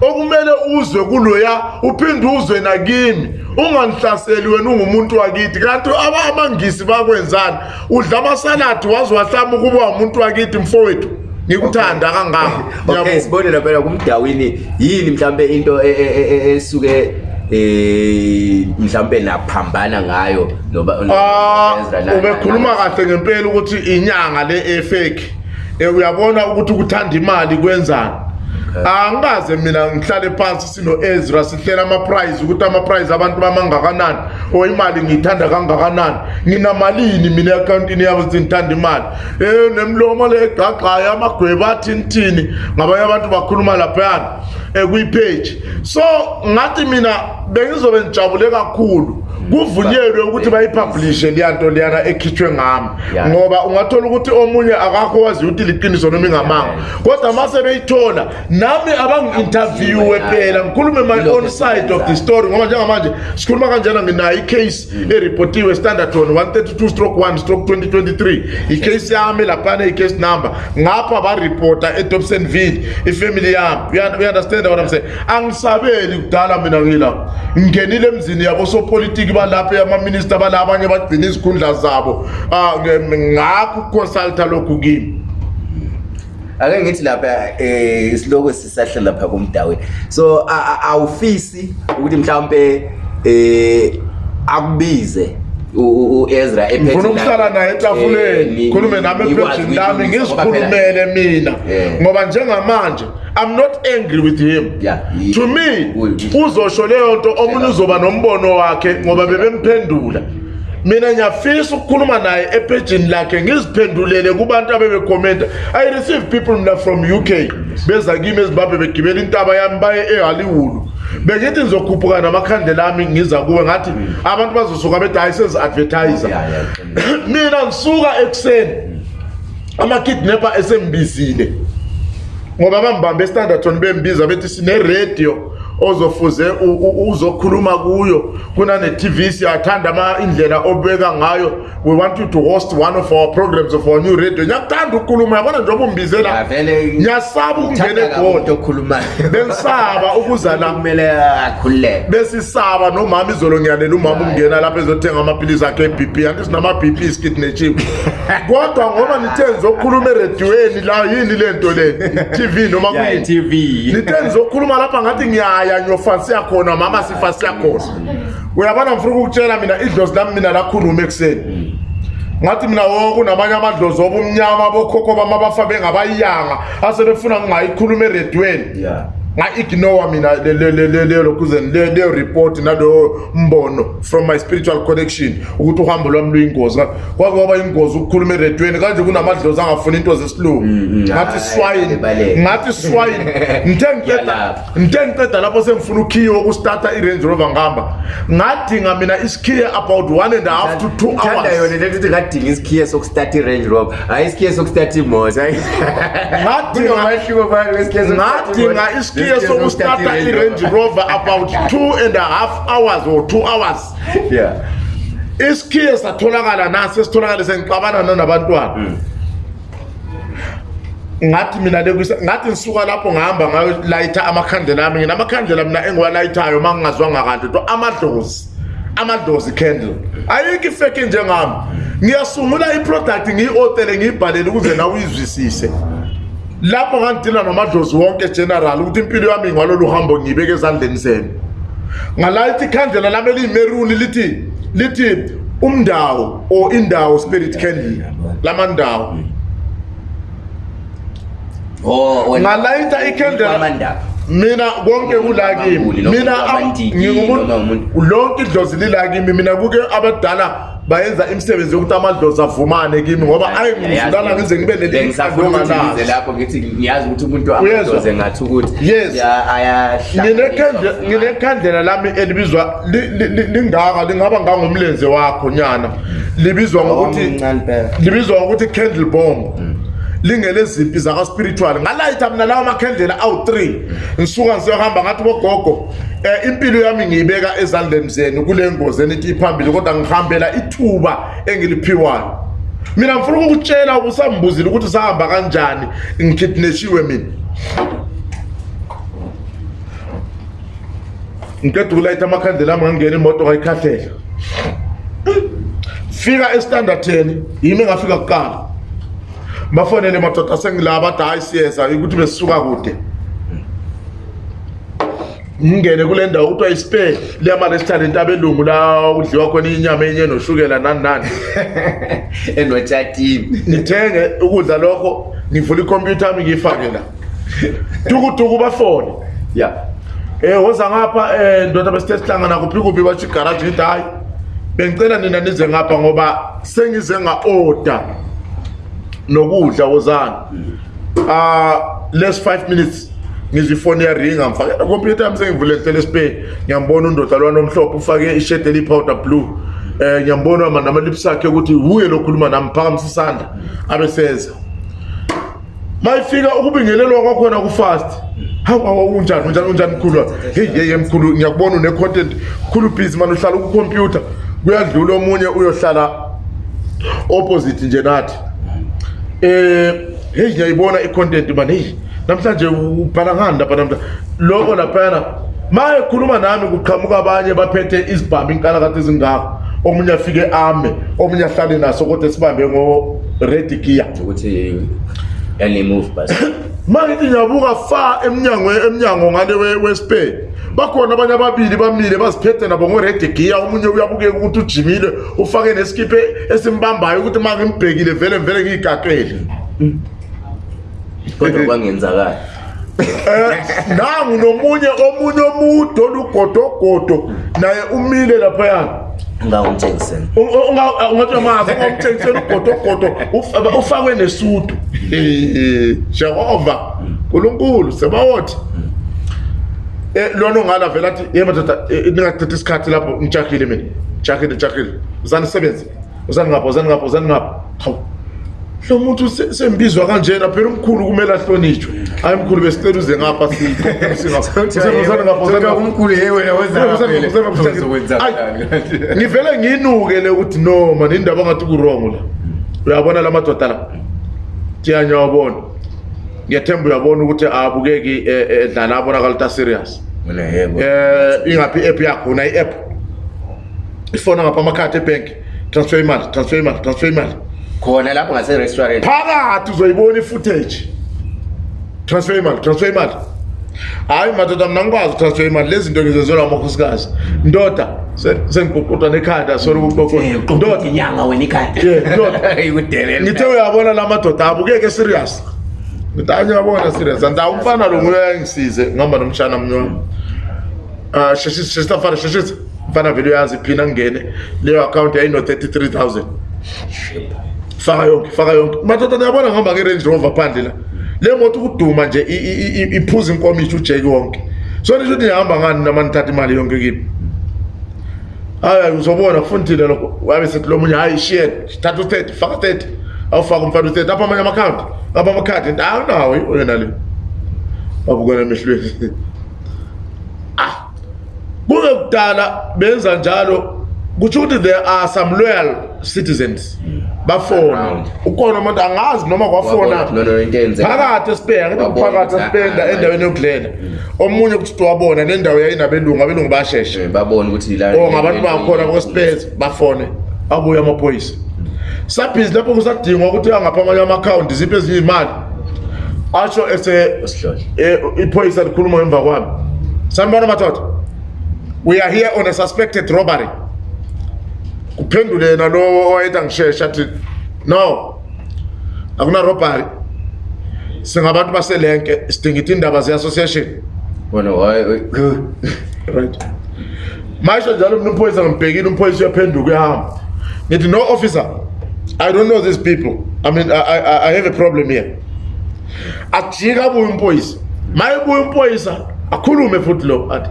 okumele uzwe kuloya uphinde uzwe nakimi ungangihlaseli wena ungumuntu wakithi kanti abangisi bakwenzana udla amasaladi wazi wahlama ukuba umuntu wakithi mfowethu ngikuthanda kangaka okay sibone laphela kumdawini yini mhlambe into e, e, e, esuke um mhlawumpe naphambana ngayo ah, ubekhuluma kahle ngempela ukuthi inyanga le efeki um eh, uyabona ukuthi kuthanda imali kwenzani angaze mina ngihlale phansi sino-ezra sihlela amapryize ukuthi amapryize abantu bami angakanani or imali ngiyithanda kangakanani nginamalini mina e-akhawuntini yabo sinithanda imali um nemlomo le egqagqayo amagweba athinithini ngabanye abantu bakhuluma laphayana um eh, kwipheji so ngathi mina bengizobe ngijabule kakhulu kuvunyelwe ukuthi bayipublishe liya nto liyana ekhitshwe ngami ngoba ungathola ukuthi omunye akakho waziyo ukuthi liqiniso noma ingamanga kodwa uma sebeyithola nami abangi-intervyiwe phela ngikhulume my-on side of the story ngoba njengamanje sikhuluma kanjena nginayo i-case mm. eripotiwe standard one 132 stroke 1 stroke 2023 ikhase yami laphana i-case number ngapha baripota edobsonville ifamily yami uyaunderstanda what am saying angisabeli kudala mina ngila ngingenile emzini yabosopolitiki ukuba lapho amaminista bala abanye bagcina izikhundla zabo um ah, ngakukonsulta lokhu kimi ake ngithi lapha um eh, siloko sisahlela lapha komdaweni so awufisi ukuthi mhlawumpe um akubize uezra efunaukuhlala naye etafuleni eh, khulume nami ephejini lami ngizikhulumele mina eh. ngoba njengamanje i'm not angry with him to me uzosho leyo nto omunye uzoba nombono wakhe ngoba bebemphendula mina ngiyafisa ukukhuluma naye ephejini lakhe ngiziphendulele kubantu abebekhomenta i-receive people mina from u k beza kimi ezimbabwe begibela intaba yami baye ehollywood bengithi ngizokhuphuka namakhandela ami ngiza kuwe ngathi abantu bazosuka bedayisezi-advertiser mina ngisuka ekuseni amakidnapper esembizile ngoba bambambe estandarton bembiza bethi sineradio ozofuze uzokhuluma kuyo kunane-tv siyathanda indlela obeka ngayo we want you to host one of our programs of our new radio ngiyakuthanda ukukhuluma yabona njengoba umbizela ngiyasaba ukungena egoda bengisaba ukuza la besisaba nomama izolo ngiyalela umama ukungena lapho ezothenga amaphilisi akhe e-bp anti sinama-bp skit nechip kodwa ngoba nithe nizokhuluma erediweni la yini le nto le i-tv noma nithe nizokhuluma lapha ngathi ngiyayo yanyo fansi yakhona mama sifasi yakhona uyabona ngifuna ukukutshela mina idlozi lami mina lakhuluma ekuseni ngathi mina wonke unabanye amadlozi obumnyama bokhokho bama bafa bengabayanga asebefuna ngingayikhuluma eredweni yeah nga ignore mina lelo kuze le report nalo mbono from my spiritual connection ukuthi uhambo lwami luyingozi kwake kwaba ingozi ukukhuluma eredweni kanje kunamadlozi angafuni into zesilungu mm, mm, ngathi swine ngathi swine nte ngiqeda nte ngiqeda lapho sengifuna ukhiye wokustarta i-range rover ngihamba ngadinga mina isikhiye about one and a half to two hoursyona lento ukuthi ngadinga isikhiye sokustarta i-range rover hayi isikhiye sokustarta imoto ngadinga tiye sokustata i-range rover about two and a half hours or two hours isikhiye satholakala naso esitholakale sengixabana nanabantwana hmm. ngathi mina ngathi ngisuka lapho ngahamba ngayolayitha amakhandela ami nginamakhandela mina engiwalayithayo uma ngingazwanga kanti to amadlozi amadlozi candle ayikho ifeki njengami ngiyasungula iproduct ngiyi-otele ngiyibhalele ukuze nawe uyizwisise lapho ngangitila nomadlozi wonke general ukuthi impilo yami ngwalolu hambo ngiyibeke ezandleni zenu ngalayithi ikhandlela lami eliyimeruni lithi lithi umndawo or indawo spirit candle lamandawo oh, ngalayitha ikhandlela mina konke kulakimi mina lonke idlozi lilakimi mina kuke abadala bayenza imisebenzi yokuthi amadlozi avumane kimi ngoba ayengizukana ngize ngibe nelinginekhandlela lami elibizwa lingaka lingaba ngangumlenze wakho nyana libizwa ngokuthi libizwa ngokuthi candle bomb mm. lingeleziphi zaka-spiritual ngalayitha mina lawo makhendlela awu-3 ngisuka ngiseyohamba ngathi bogogo um impilo yami ngiyibeka ezandleni zenu kule ngozi enithi iphambili kodwa ngihambela ithuba engiliphiwayo mina ngifuna ukukutshela ubusambuzile ukuthi sahamba kanjani ngikidneshiwe mina ngiqeda ukulayitha amakhandlela ami ngangena imoto kayikhahlela fika estandard 10 yimi engafika kuqala bafonele madoda sengilaba athi hayi siyeza ukuthi besisuka kude ngingene kule ndawo kuthiwa ispe liyama restaurant abelungu la kudliwa khona inyama enye noshukela nani nani enotshatini nithenge ukudla lokho ngivula ikhompyutha yami ngiyifake la tukutuku bafone ya um woza ngapha um ndoda besithe sihlangana kuphi kuphi batsho igaraji ithi hhayi bengicela nina nize ngapha ngoba sengize nga-oda nokudla wozana ah less 5 minutes ngizwe ifoni yaringa ngifakela computer yami sengivule telespay ngiyambona undoda lwana omhlophe ufake ishade elipowder blue eh ngiyambona manje amalips akhe ukuthi wuye lo khuluma nami phakamisa isandla abe senza mayifika ukubingelelwa kwakhona ku fast hawa unjani unjani unjani mkhulu hey hey mkhulu ngiyakubona une content khulu busy manje uhlala ku computer kuyadlula omunye uyohlala opposite nje nathi eh hey ngiyayibona icontent man hey namhlanje ubhala ngani lapha namhlanje lokho laphana maye khuluma nami kuqhamuka abanye baphethe isibhamu inkalakatha ezingaka omunye afike ame omunye ahlale naso kodwa sibambe ngo red gear ukuthi yani move bus mangithi ngiyabuka fa emnyango emnyango ngale we spare bakhona abanye ababili bamile baziphethe nabo ngoredegiya omunye uyabukeka ukuthi ujimile ufake nesikiphe esimbambayo ukuthi uma ngimbhekile vele vele ngiyigatwele kodwa kwangenzakala um eh, nangu nomunye omunye omude olugodogodo naye umile laphayana ungawumthengisela uh, ungatshamazi ungawumthengisela ugodogodo ufakwe nesudu eh, eh, jehova nkulunkulu sebawothi mm. Eh, lona ongala vele athi ye madoda eh, ningathatha isikhathi lapho ngijahile mina jahile jahile uzanisebenze uzaningapho uzaningapho uzaningapho hawu lo muntu sembizwa kanjena phela umkhulu kumele ahlonitshwe hayi mkhulu besicela uze ngapha ngivele nginuke-le ukuthi noma nindaba ongathi kurongo la uyabona la madoda la tiyanyawabona ngethemba uyabona ukuthi abukeki eh, eh, edlala abonakala ta serious mina yebo eh ingapi app yakho na iapp ifona ngapha amakhadi ebank transfer imali transfer imali transfer imali khona lapho ngase restaurant phakathi uzoyibona ifootage transfer imali transfer imali hayi madoda mna ngikwazi utransfer imali le zinto ngizenzelwa amakhosikazi ndoda sengiguqutwa nekhadi asole ukuqoqoa ndoda ngithe uyabona la madoda abukeke serious ngidanye wabona serious and awumfana lo nguye ayangisize ngihamba nomshana mnye wami uh, ah, sheshisa sheshisa mfana sheshisa mfana vele uyazi iphini angene leyo account yayino-33 000 faka yonke faka yonke madoda niyabona ngihamba nge-range rover phandle la le moto ukuduma nje iphuza inkomishi ujeki wonke so nisho ukuthi nihamba ngani noma nithatha imali yonke kimi hayi uzobona kufundile lokho wabe sethi lo munye hayi shiyeni thatha u-30 faka 30 awufake umfana uthe lapha amanye amakhadi lapha amakhadi hayi nawo yona le babukana emehlweni ah kuze kudala benza njalo kutsho ukuthi there are some loyal citizens hmm. bafona ukhona umuntu angazi noma kwafona phakathi esibheka ngithi kuphakathi esibenda endaweni yokudlela hmm. omunye kuthi wabona nendawo yayinabelungu abelungu basheshe eh, babone ukuthi la oh, ngabantu bakhona kwesiphethe bafone abuye amaphoyisa sabhizi lapho kusadingwa ukuthi angapha amanye ama-akhawunti ziphi ezinye iy'mali asho e, iphoyisa likhuluma emva kwami sambona mathotha we are here on a suspected robbery kuphendule yena lo owayeda ngishesha athi no akunarobbery singabantu baselenke sidingithe iindaba ze-association right maisho njalo mna umphoyisa ngimbhekile umphoyisa uyaphenduka uyahamba ngithi no officer I don't know these people. I mean, I, I, I have a problem here. Ajika abuye impoyisa. Mayibuye impoyisa akhulume futhi lo athi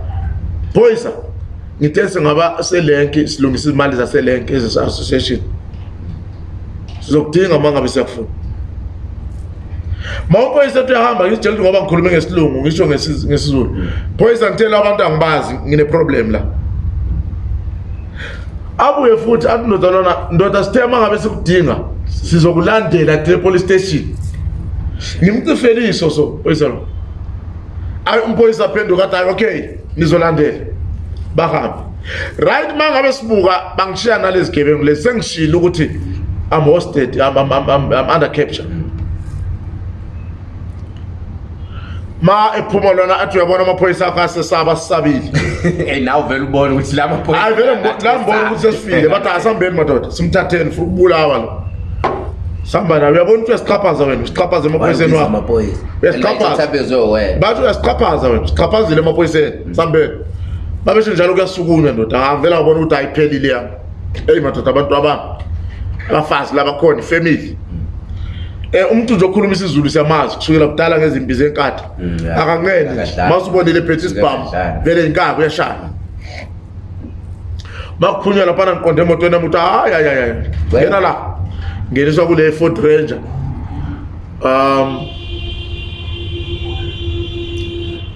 Boyisa ngithe singaba selenke silungisa imali zaselenke ezise association. Sizokudinga mangabe siyakufuna. Mawuphoyisa uyahamba ngijele ngoba ngikhulume ngesilungu ngisho ngesiZulu. Phoyisa ngitshela abantu angibazi ngine problem la. abuye futhi athi ndoda lona ndoda sithe uma ngabe sikudinga sizokulandela to police station ngimcifeliso so oyisa lo ayi umphoyisa aphenduka athi hayi okay nizolandela bahambe right mangabe sibuka bangishiya nalezi gebengu lezi sengishilo ukuthi i'm hosted i'm, I'm, I'm, I'm under capture ma ephumalwana athi uyabona amaphoyisa akho asesaba sisabile nawe vele ubona ukuthi la maphoyisaayivelenambona ukuthi sesifile bathi asihambeni madoda simthatheni futhi ubulawa lo sihamba nayo uyabona ukuthi uyasixhaphaza wena usixhaphaze emaphoyiseni wabathi uyasixhaphaza wena usixhaphazile emaphoyiseni sihambeni babeshe njalo kuyasukunywa ndoda angivele ah, ngabona ukuthi ayiphelile yami eyi madoda abantu abami abafazi labakhona ifemily eh umuntu nje okhuluma isiZulu siyamazi kusukela kudala ngezimbi zenkatha mm, akanqene masubonile phethe isibhamu vele inkaba uyashaya bakuphunya laphana ngiqonde emotweni yami uthi hayi hayi hayi ngena la ngeniswa kule Ford Ranger um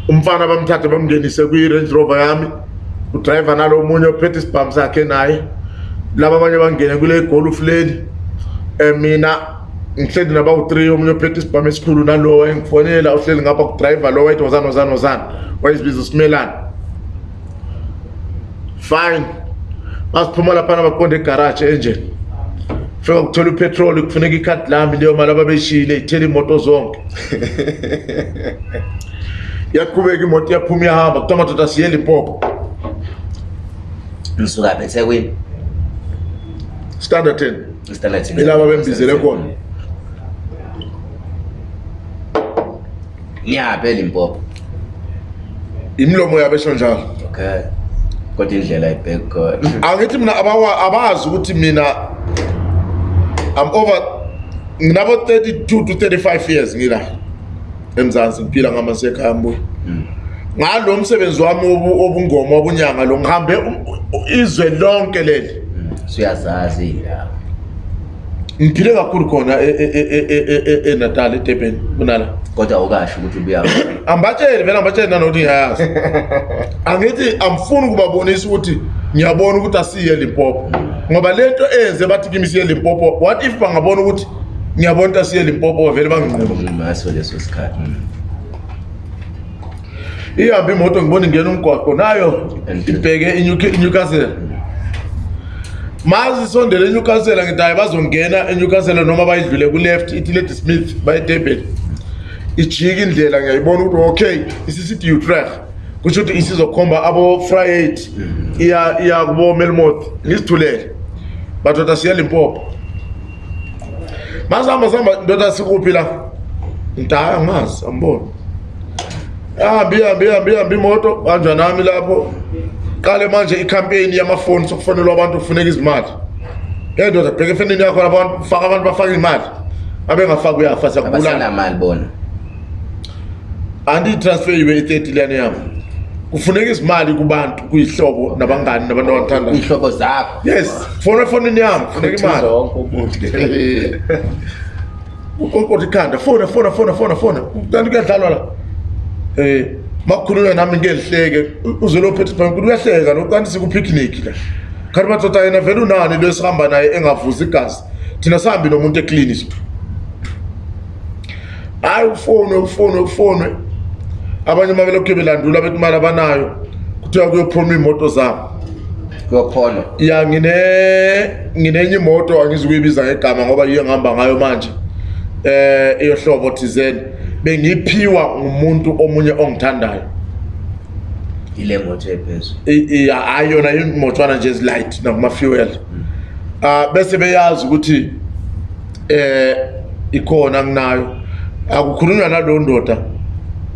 umfana bamthathe bamngenise kwi Range Rover yami udriver nalo omunye ophethe isibhamu sakhe naye laba abanye bangene kule golf lane eh mina ngihleli naba u3 omunye ophethe isibhamu esikhulu nalowo engifonela uhleli ngapha kudriver lowo wayethi wozana wozana wozana wayezibiza usimelana fine basiphuma laphana baqonda egarage engine fika kuthola upetrol kufuneka ikhadi lami leyo mali ababeshiyile ithele imoto zonke yaqhubeka imoto iyaphuma iyahamba kuthiwa madoda siye limpopo nisuka bethekwini standard ten ilaba bembizele khona niyaphi elimpopo imilomo yabo esho njalo okay kodwa indlela ayibhekkhona angithi mina abazi ukuthi mina am over nginabo 32 to 35 years ngila emzansi ngiphila ngamasekhaya mbuya hmm. ngalo msebenzi wami obungoma obunyanga lo ngihambe izwe lonke leli hmm. suyazazi indawo ngigile kakhulu khona enatal eh, eh, eh, edurban kunala kodwa ukasho ukuthi ubuyaphi ambatsheli vele ambatsheli nanokuthi ngiyayazi angithi amfuni ukubabonisa ukuthi ngiyabona ukuthi asiye limpopo ngoba lento enze bathi kimi siye limpopo what if bangabona ukuthi ngiyabona ukuthi asiye limpopo vele banginqomaso leso sikhathi hmm. ihambe imoto ngibona ngena umgwaqo nayo ibheke inyukazela mazisondele enyukasela ngithi hayi bazongena enyukasela noma bayidlule kuleft itiledi smith bayitebele ijika indlela ngiyayibona ukuthi okay isisithi utrah kusho ukuthi isizokhomba abo-friat mm. iya kubo-melmoth ngizithulele badoda siyalimpopo mazihamba sihamba ndoda sikuphi la ngithi hayi angazi ambona ahambe ihambe ihambe ihambe imoto banjwa nami lapho qale manje icampaign yamafoni sokufonelwa abantu kufuneka izimali ngendoda bheka efenini yakho abantu faka abantu bafaka imali abengafaki uyafa siyakubulanaimali bona andiyitransfer ibe i-thirty lane yami kufuneka izimali kubantu kuyihlobo nabangani nabantu abathanda iy'hlobo zakho yes fona efonini yami funeka imali ukonkotha ikhanda fona fona fona fona fona kanti kuyadlalwa la um makukhulunywa nami ngelihleke uzelo phethe phambi kuthi uyahleka lo kanti sikupicnic la kanti madoda yena vele unani lo esihamba naye engavuzi igazi thina sihambi nomuntu eklini so hayi ufonwe ufonwe ufonwe abanye uma belokhu belandula bethi imali abanayo kuthiwa kuyophuma iy'moto zabo kuyokholwa ya nginenye imoto angizukuyibiza ngegama ngoba yiyo engihamba ngayo manje um eh, iyohlobo thizeni bengiyiphiwa ngumuntu omunye ongithandayo ile moto ephezulu iya ayona imotshwana nje ezilight nakuma-fuel um bese beyazi ukuthi um ikhona nginayo akukhulunywa nalo ndoda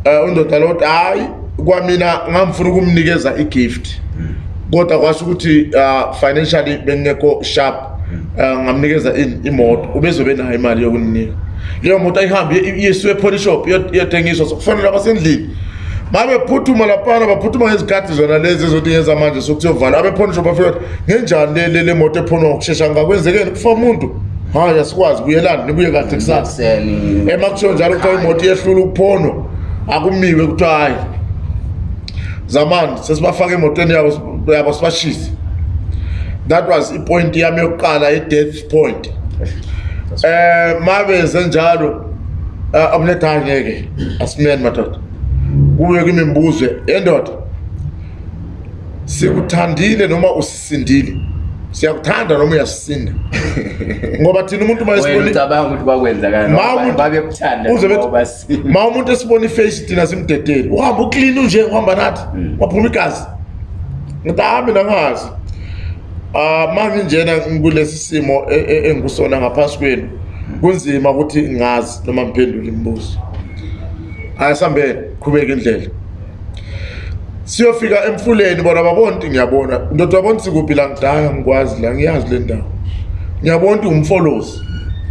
um undoda lokuthi hhayi kwamina ngangifuna ukumnikeza i-gift mm. kodwa kwasho ukuthi um financially bengekho sharp um ngamnikeza imoto ubezobenayo imali yokuninika leyo moto ayihambe iyesiwe epolishop iyotengiswa sokufanele abasendlini mabephuthuma laphana baphuthuma ngezikhathi zona lezi ezothi ngezamanje sokuthiyovala abepolishop afike kuthi ngenjani le le moto ephonwa ngokushesha ngakwenzekeni kufa muntu hayi asikwazi buyelani nibuye kade kusasa emakushiwo njalo kuthiwa imoto iyehlula ukuphonwa akumiwe kuthiwa hhayi zamani sesibafake emotweni yabo sibashise that was ipoint yami yokuqala i-death point um eh, mabenze njalo eh, amnethanye ke asimene madoda kuye kwimimbuzo endoda eh, sikuthandile noma usisindile siyakuthanda noma uyasisinda ngoba thina umuntu ma umuntu esibona iface thina simdedeli uhambe uklini unje uhamba nathi mm. waphuma igazi ngithi hambi nangazi ah manje njena kulesi simo e, e, engikusona ngaphansi kwenu kunzima ukuthi ngazi noma ngiphendule imibuzo ayisambe qhubeka indlela siyofika emfuleni bona babonti ngiyabona ndoda wabona sikuphi la ngidala ngikwazi la ngiyazi le ndawo ngiyabona ukuthi umfolosi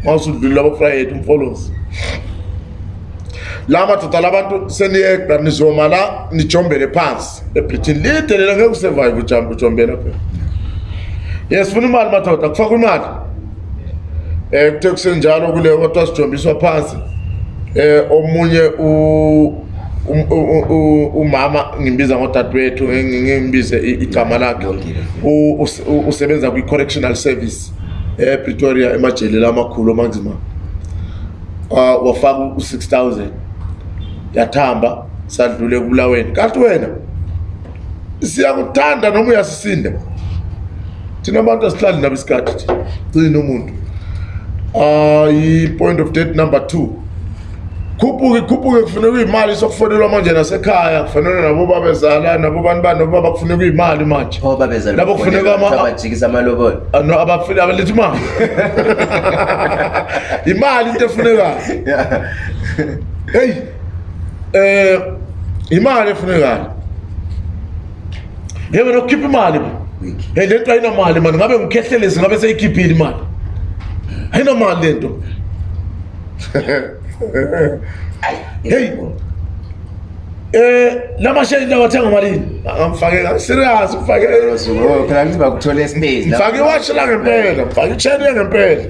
mawusudlulile abafrayeti umfolosi la madoda labantu seniyegranizoma la nijombele phansi ebritini lide lela ngeke usurvive ujombela phela yesifuna imali madoda kufaka imali um eh, kuthe kusenjalo kule kodwa sijombiswa phansi um omunye umama ngimbiza ngodadewethu ngimbize igama lakhe usebenza kwi-correctional service epretoria eh, emajelela amakhulu omanzima wafaka u-6 000 yathamba sadlule kubulaweni kanti wena siyakuthanda noma uyasisinde thina abantu asihlali nabo isikhathi thi cina umuntu yi-point ah, of date number two khuphuke khuphuke kufuneka uyimali sokufonelwa manje nasekhaya kufanele nabo babezala nabo bantu bani nabo baba kufuneka uyimali manje labo kufunekaabalethi ah, imali imali into efunekayo heyi um eh, imali efunekayo ngebe nokukhipha imali hey lento ayinamali mani ngabe ngikhehlelezi ngabe seyikhiphile imali ayinamali lento hey eh lama shade lawa thenga malini ngamfake ka serious ufake esuku oh, phela ngiba kuthole ispace la mfake watch la ngempela mfake chain ngempela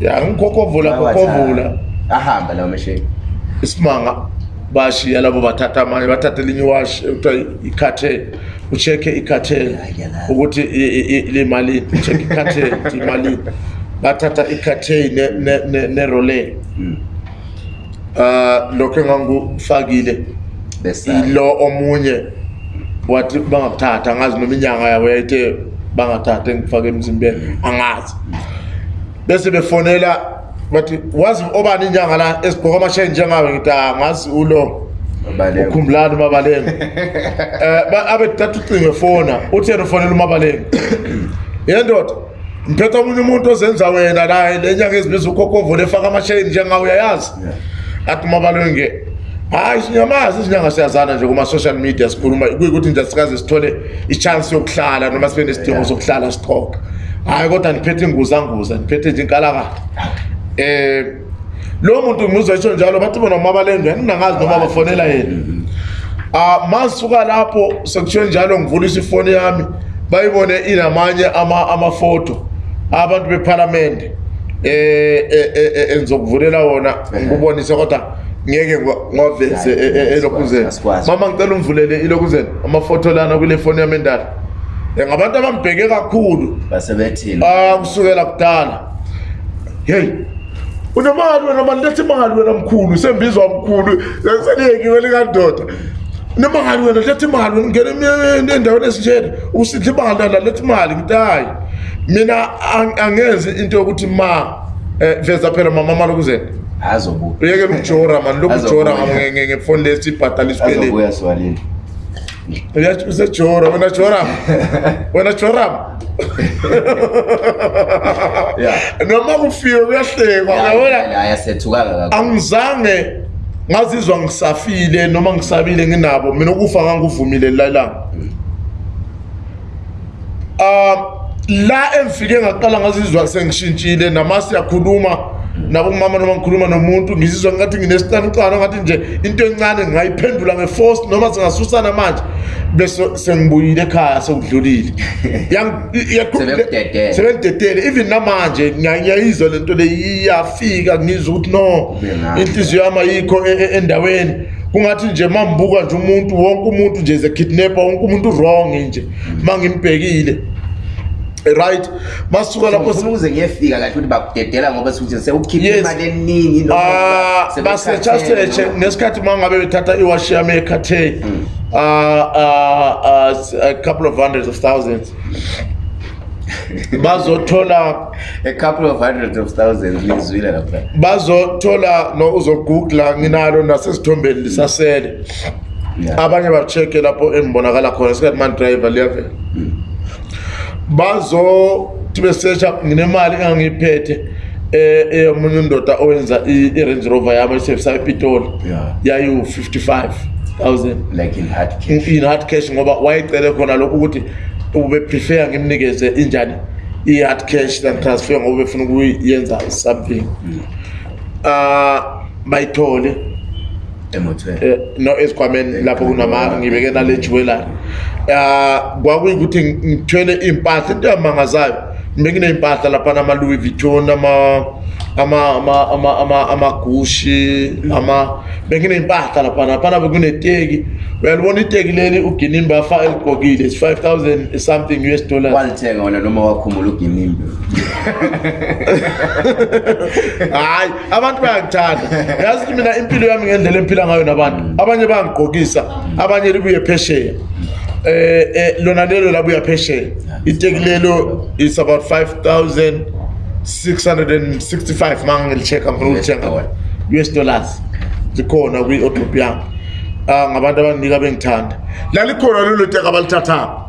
ya ngikhokhovula khokhovula ahamba lawa mashade isimanga bashiya labo bathatha manje bathatha linye wash ekuthiwa ikhathe ucheke ikhathele ukuthi limalini ucheke ikhathele ukuthi imalini bathatha ikhathei neroley um ah, lokho engangufakile ilo omunye wathi bangabuthatha angazi noma inyanga yabo yayithe bangathatha engifake emzimbeni angazi bese befonela bathi wazi obani inyanga la esibhoka amashayi njengawe ngithi angazi ulo ukhumbulani umabalengo um eh, abe datha ucinge fona utheni ufonela umabalengo yendoda mphetha omunye umuntu ozenza wena la lenyanga ezibiza ukhokhovo lefaka amashayini njengawo uyayazi athi umabalenge hayi sinyamazi izinyanga siyazana nje kuma-social media sikhuluma kuyikuthi nje sikaze sithole i-chance yokuhlala noma sibe nesidingo sokuhlala sithoka hhayi kodwa ndiphethe inguzanguza ndiphethe nje inkalakala um eh, lowo muntu ngizetsho njalo bathi bona uma balendwa yaningangazi noma bafonela yena um masuka lapho sekuthiwe njalo ngivulisa ifoni yami bayibone inamanye amafoto abantu bephalamende um eh, eh, eh, enizokuvulela wona ngikubonise kodwa ngeke ngaveze elokhuzene mama ngicela umvulele ilokhuzene amafoto lana kule foni yami endala um ngabantu abangibheke kakhulu um kusukela ah, kudala heyi unemali wena manilethe imali wena mkhulu sembizwa mkhulu seliyekiwe likadoda nemali wena letha imali wena ungena endaweni esinjena usidla imali nalaletha imali ngitayi mina angenzi into yokuthi ma um veza phela mama mali ukuzena uyekela ukujora mani lokujora ngefoni lesi ibhatala isikweleti usejora wena joram wena joram noma kufiwe kuyahlekwa yabona angizange ngazizwa ngisafile noma ngisabile nginabo mina ukufa ngangivumile lalanga um la ah, emfike ngaqala ngazizwa sengishintshile namasiyakhuluma yakhuluma nabo mama noma ngikhuluma nomuntu ngizizwa ngathi nginesitanuqana ngathi nje into encane ngingayiphendula ngeforce noma singasusana manje bese sengibuyile ekhaya sewudlulile sebemdedele even namanje ngiyayizwa le nto le iyafika ngizwa ukuthi no inhliziyo yami ayikho e, e, endaweni kungathi nje ma mbuka nje umuntu wonke umuntu nje ze-kidnapper wonke umuntu wrong nje mm. ma ngimbhekile right masuka laphouzekuyefika kahle ukuthi bakudedela ngoba sukuthiseukhiphemali eningi ah, basetshaseshe ngesikhathi uma ngabe bethatha iwashi yami ekhathe hmm. ah, ah, a couple of hundreds of thousands bazothola a couple of hundreds of thousands izwile lapha bazothola no uzogoogla nginalo nasesithombeni lisasele abanye ba-check-e lapho embonakala khona sikhathi mani driver liyavela hmm bazo tibesecha nginemali engangiphethe eyomunye eh, eh, undoda owenza i-range rover yami esevisayo ipitoli yayiwu-55 in-hard cash ngoba wayecele khona lokhu ukuthi ubeprefera ngimnikeze injani i-hard cash than transfer ngoba befuna ukuyenza something um bayithole Eh, no esikhwameni lapho ngibeke nale jiwelani ah, um kwakuyukuthi ngithwele iy'mpahla into yamangazayo mbe nginey'mpahla laphana ama-louis vitton amagushi benginey'mpahla laphana laphana bekuneteki uyalibona iteki leli uginimbe afa eligokile is-five thousand something u s dollarsalithengaonanoma wakhumula uginimbe hhayi abantu bayangithanda yazi ukuthi mina impilo yami ngendlela empila ngayo nabantu abanye bayangigqokisa abanye libuye phesheya um lona lelo labuya phesheya iteki lelo is about five thousand 665 manga ngilicheka ngilicheka US dollars zikhona kwi Ethiopia ah, ngabantu abanika bengithanda lalikhona lolu teka balithathapha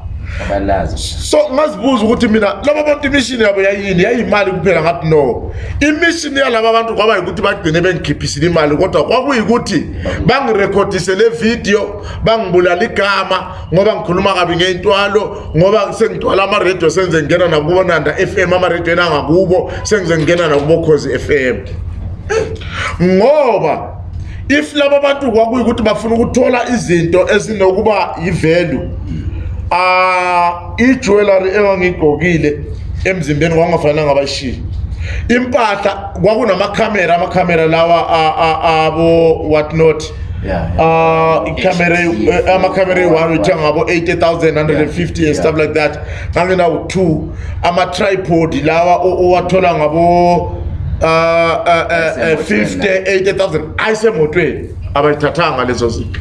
so ngazibuza ukuthi mina laba bantu imishini yabo yayini yayiyimali kuphela ngathi no imishini yalaba bantu kwaba yikuthi bagcine bengikhiphisile imali kodwa kwakuyikuthi bangirekhodisele video bangibulala igama ngoba ngikhuluma kabi ngey'ntwalo ngoba sengidwala amaredio senze ngingena nakubonanda f m amarediyweni angakubo sengize ngingena nakubokhozi f m ngoba if laba bantu kwakuyikuthi bafuna ukuthola izinto ezinokuba yivalue Ah, ijwelari engangigqokile emzimbeni kwangafanelanga bashiye impahla kwakunamakhamera amakhamera lawa abo-what not um amakhamera e-one uthenga ngabo 80 and stuff like that nganginawo two ama-tripod lawa owathola ngabo um 50 80 000 ayisemotweni abayithathanga lezo zinto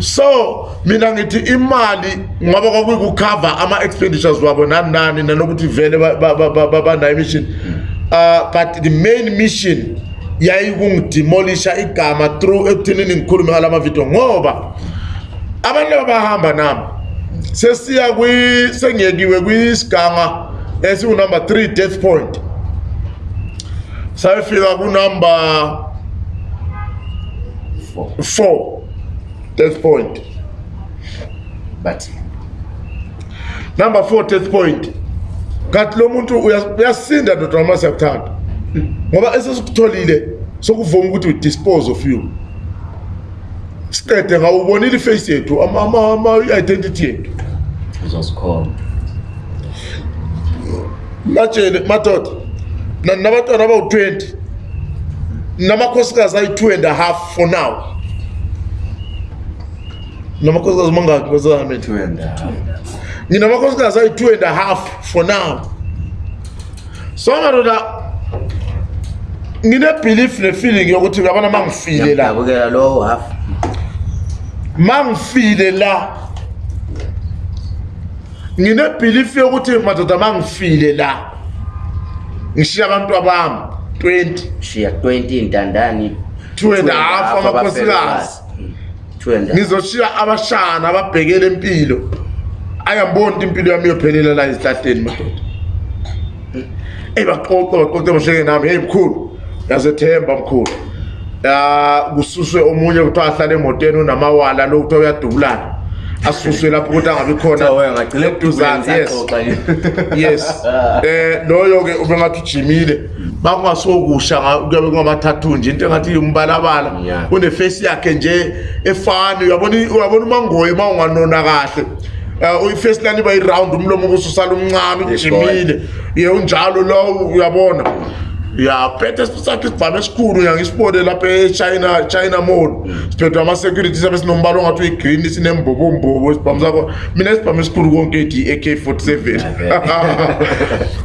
so mina ngithi imali ngoba kwakuyikukhava ama-expenditures wabo nani nani nanokuthi vele banayo imission uh, but the main mission yayikungidimolisha igama through ekuthenini ngikhulume ngala mavidiyo ngoba abantu abahamba nami sesiya sengiyekiwe kwisiganga esiwunumber three death point sayefika kunumber Four. Four. Test point. But. Number four, test point. Kanti lo muntu uyasinda ndoda wamasi yakuthatha. Ngoba esesikutholile sokuvuma ukuthi we dispose of you. Siqede ngawubonile iface yethu ama ama identity yethu. Uzosikhona. Latshele madoda. Nabantwana abawu 20 namakhosikazi ayi-t and half for now namakhosikazi mangaki nginamakhosikazi ayi-t and half for now so ngadoda nginebelief nefeeling yokuthi abana ma ngifile la ma ngifile la nginebelief yokuthi madoda ma ngifile la ngishiya abantu abami 20 shiya 20 intandani 2 and a half amakhosikazi mm. ngizoshiya abashana ababhekele impilo ayabonda impilo yami yophelela la izihlahleni madoda mm. ebaqoqa baqoqa bosheke nami hey mkhulu yazethemba mkhulu ya ah, kususwe omunye kuthiwa ahlale emotweni unamawala lokuthiwa uyadubulana asuswe lapho ukuthi angabi khonayes um eh, loyo-ke ube ngathi ujimile bakungasokusha kuyabe kungamathathu nje into engathi umbalabala unefesi yakhe nje efani uyabona umangoyo uma unganona kahle eh, um ifesi lani iba yi-rawundi umlomo obususala umncame ujimile ye unjalo lowo uyabona yaphethe sakhe esikhulu uyangisibo-ke lapha e-china china mall mm. siphethwe ama-security sabe sinombala ongathi uyi-green e sinembubumbubu isibhamu sakho mina isibhamu esikhulu konke ethi i-ak 47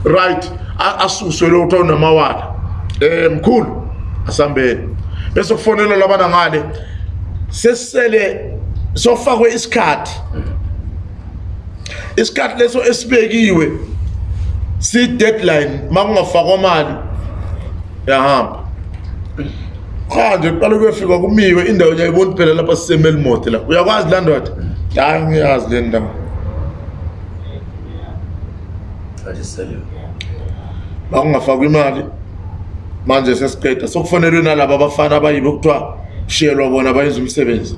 right asuswe lo kuthiwa unamawala um eh, mkhulu asambeni bese kufonelwa labana ngale sesele sofakwe isikhathi isikhathi leso esibekiwe si deadline makungafakwa imali yahamba cha nje kuqala kuyofika kumiwe indawo uyayibona phela lapha sisemeli moti la uyakwazi la ndoda hayi ngiyazi le ndawo bakungafakwa imali manje sesiqeda sokufanelwe nalabo abafana abayibo kuthiwa shiyelwa bona bayenza umsebenzi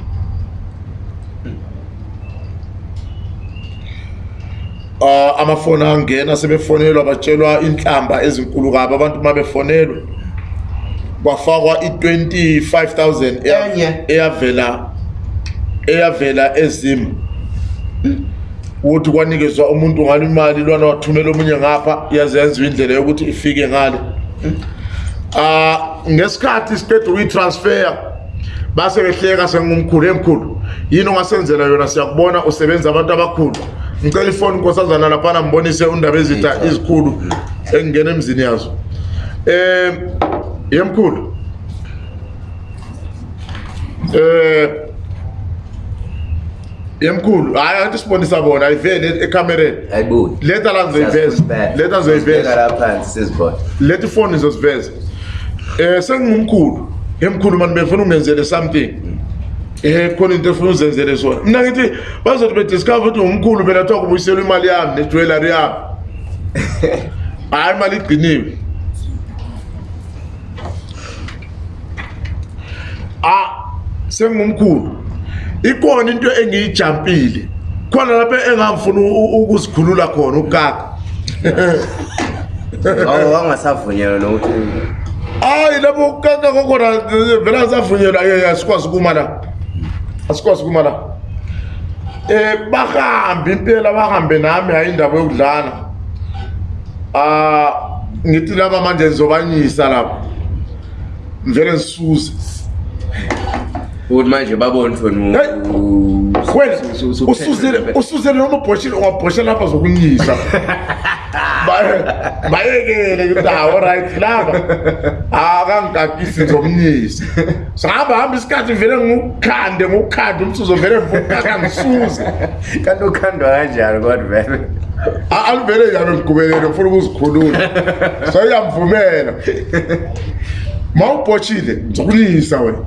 uh, amafoni angena sebefonelwa batshelwa inhlamba ezinkulu kabo abantu uma befonelwe kwafakwa i25000 eyavela eyavela ezim ukuthi kwanikezwa umuntu ngani imali lwana wathumela omunye ngapha yazenziwa indlela yokuthi ifike ngale ah ngesikhathi siqeda ukuyitransfer base behleka sengumkhulu emkhulu yini ongasenzela yona siyakubona usebenza abantu abakhulu ngicela ifoni nkosazana laphana mbonise undaba ezitha izikhulu engingena emzini yazo um yemkhulu eh yemkhulu hayi athi sibonisa bona ayiveni ekamereni e ayibuyi leta la ngizoyiveza leta ngizoyiveza e, e, la phansi sizibona leta ifoni izosiveza eh sengingumkhulu yemkhulu manje befuna ungenzele something eh khona into efuna uzenzele sona mina ngithi bazothi be discover ukuthi ngumkhulu phela thiwa kubuyiselwa imali yami nedwelari yami hayi imali igciniwe sengumkhulu ikhona into engiyijampile khona lapho engangifuna ukuzikhulula khona ugaga awu angasavunyelwa nokuthi hayi lapho ukaka kokona vela savunyelwa eh, asikwazi ukuma la asikwazi ukuma la um bahambe impela bahambe nami hayi indaba yokudlala um ah, ngithi laba manje ngizobanyisa lapho mvele ngisuze ukuthi manje babone thonausuzele noma ungabhoshela lapha zokunyisa bayekele kutawo right lapa akangigagisi nzomnyisi sahamba hamba isikhathi vele ngukhande ngukhande umsuzo vele akangisuze kanti ukhandwa kanjani kodwa vele aluvele njani ngigubelele ufuna ukuzikhulula so iyamvumela ma ubhotshile nzokunyisa wena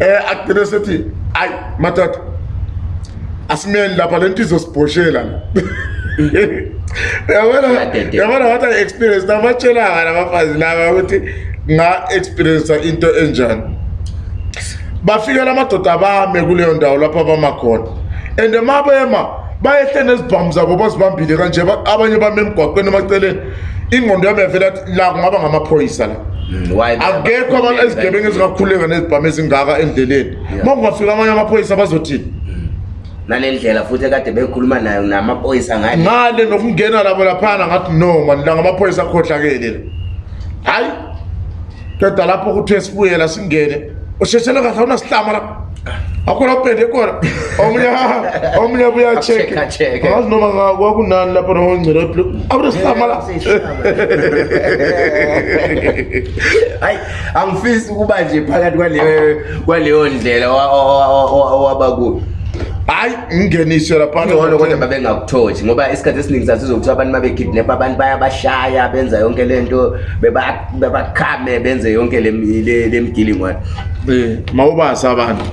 Eh, agcine sethi hayi matata asimeni lapha le ntizo sibhoshela mm. yabona wathi ayi-experience nabatshelanga nabafazi laba ukuthi nga-experiencea into enjani bafikela amadoda bame kuleyo ndawo lapho abama khona and ma bema bayehle nezibhamu zabo bazibambile kanje abanye bami emgwaqweni emaceleni ingqondo yami yavele athi la kungaba ngamaphoyisa la mm, akekho abantu ezigebengu ezingakhululeka nezibhamu ezingaka endleleni uma kungafika amanye amaphoyisa bazothini mm. nale ndlela futhi ekade bekhuluma nayo namaphoyisa ngale nokungena labo laphana ngathi no mani la ngamaphoyisa akhohlakele la hhayi kedwa lapho kuthi esibuyela singene usheshele kahle awunasihlama lapho akhona ubhende khona omnye buyachekeazi noma kwakunani lapho nomangcelepl abesamala eh, hayi angifisi ukuba nje phakathi kwaleyo ndlela wabakuyo hayi ngingeniswe laphangcono kodwa babengakuthothi ngoba isikhathi esiningi sathi zokuthi abantu ma bekidnapha abantu bayabashaya benza yonke le nto bebakhame benze yonke le migilingwane eh, um mawubasi abantu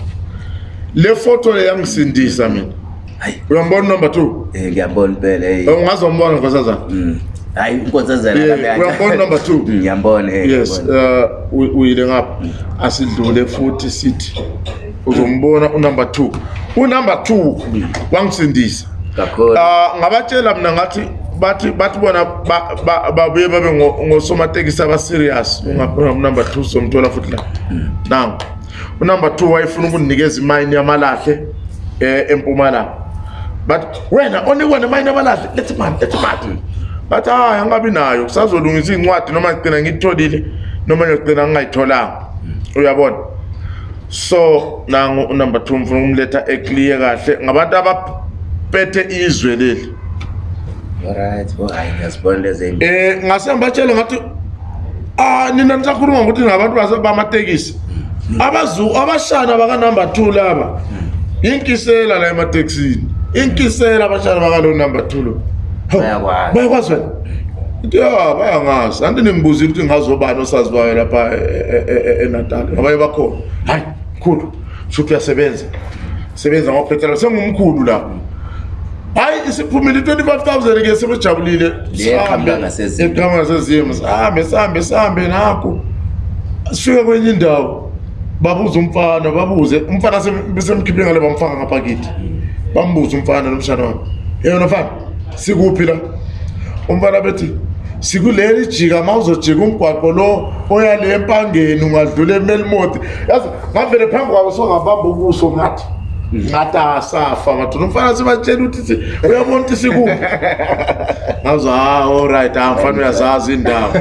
le foto leyangisindisa mina uyambona number two eh, eh, ungazombona nkosazana mm. hayi unkosazanauyambona number twoyes uyile ngapha mm. asidlule futhi sithi uzombona unumber two unumber two wangisindisa ah, ngabatshela mna ngathi bathi bathi bona babuye babe ngosomatekisi abaserious mm. ungaphona unumber two uzomthola futhi la nango unumber 2 wayefuna ukunikeza imine yamalahle eh, empumalanga but wena onikwa nemine yamalahle lethi mani lethi mani bathi hayi angabi nayo kusazolungisa iy'ncwadi noma ngigcina ngitholile noma ngiyogcina ngingayitholanga uyabona so nangu unumber two mfuna ukumletha eclear kahle ngabantu abaphethe izwe leli um ngase ngibatshele ngathi ah nina nisakhuluma ngokuthi ngabantu basebamatekisi abashana bakanumber 2 laba inkisela la emateksini inkisela abashana bakalo number 2 lo bayakwazi wena into ya bayangazi anti ningibuzile ukuthi ngingazobani osaziwayo lapha e, e, e, enatal abanye bakhona hayi mkhulu shuthi uyasebenza sebenza ngophethelo sengumkhulu la hayi isiphumile 25000 ke sebejabulile sihambe sihambe sihambe nakho sifike kwenye indawo babuza umfana babuze umfana besemkhiphe ngale bamfaka ngapha kithi bambuza umfana nomshana wami yeyona mfana sikuphi la umfana bethi sikuleli jika mawuzojika umgwaqo lo oya le empangeni ungadlula emelmodi yazi ngavele phambi kwabo songabamba ubuso ngathi ngati hmm. asafa vatu tinofanira sivachedu tisi ah, ah, uya voni tisikupi azo allright amfani uyazazi ndamo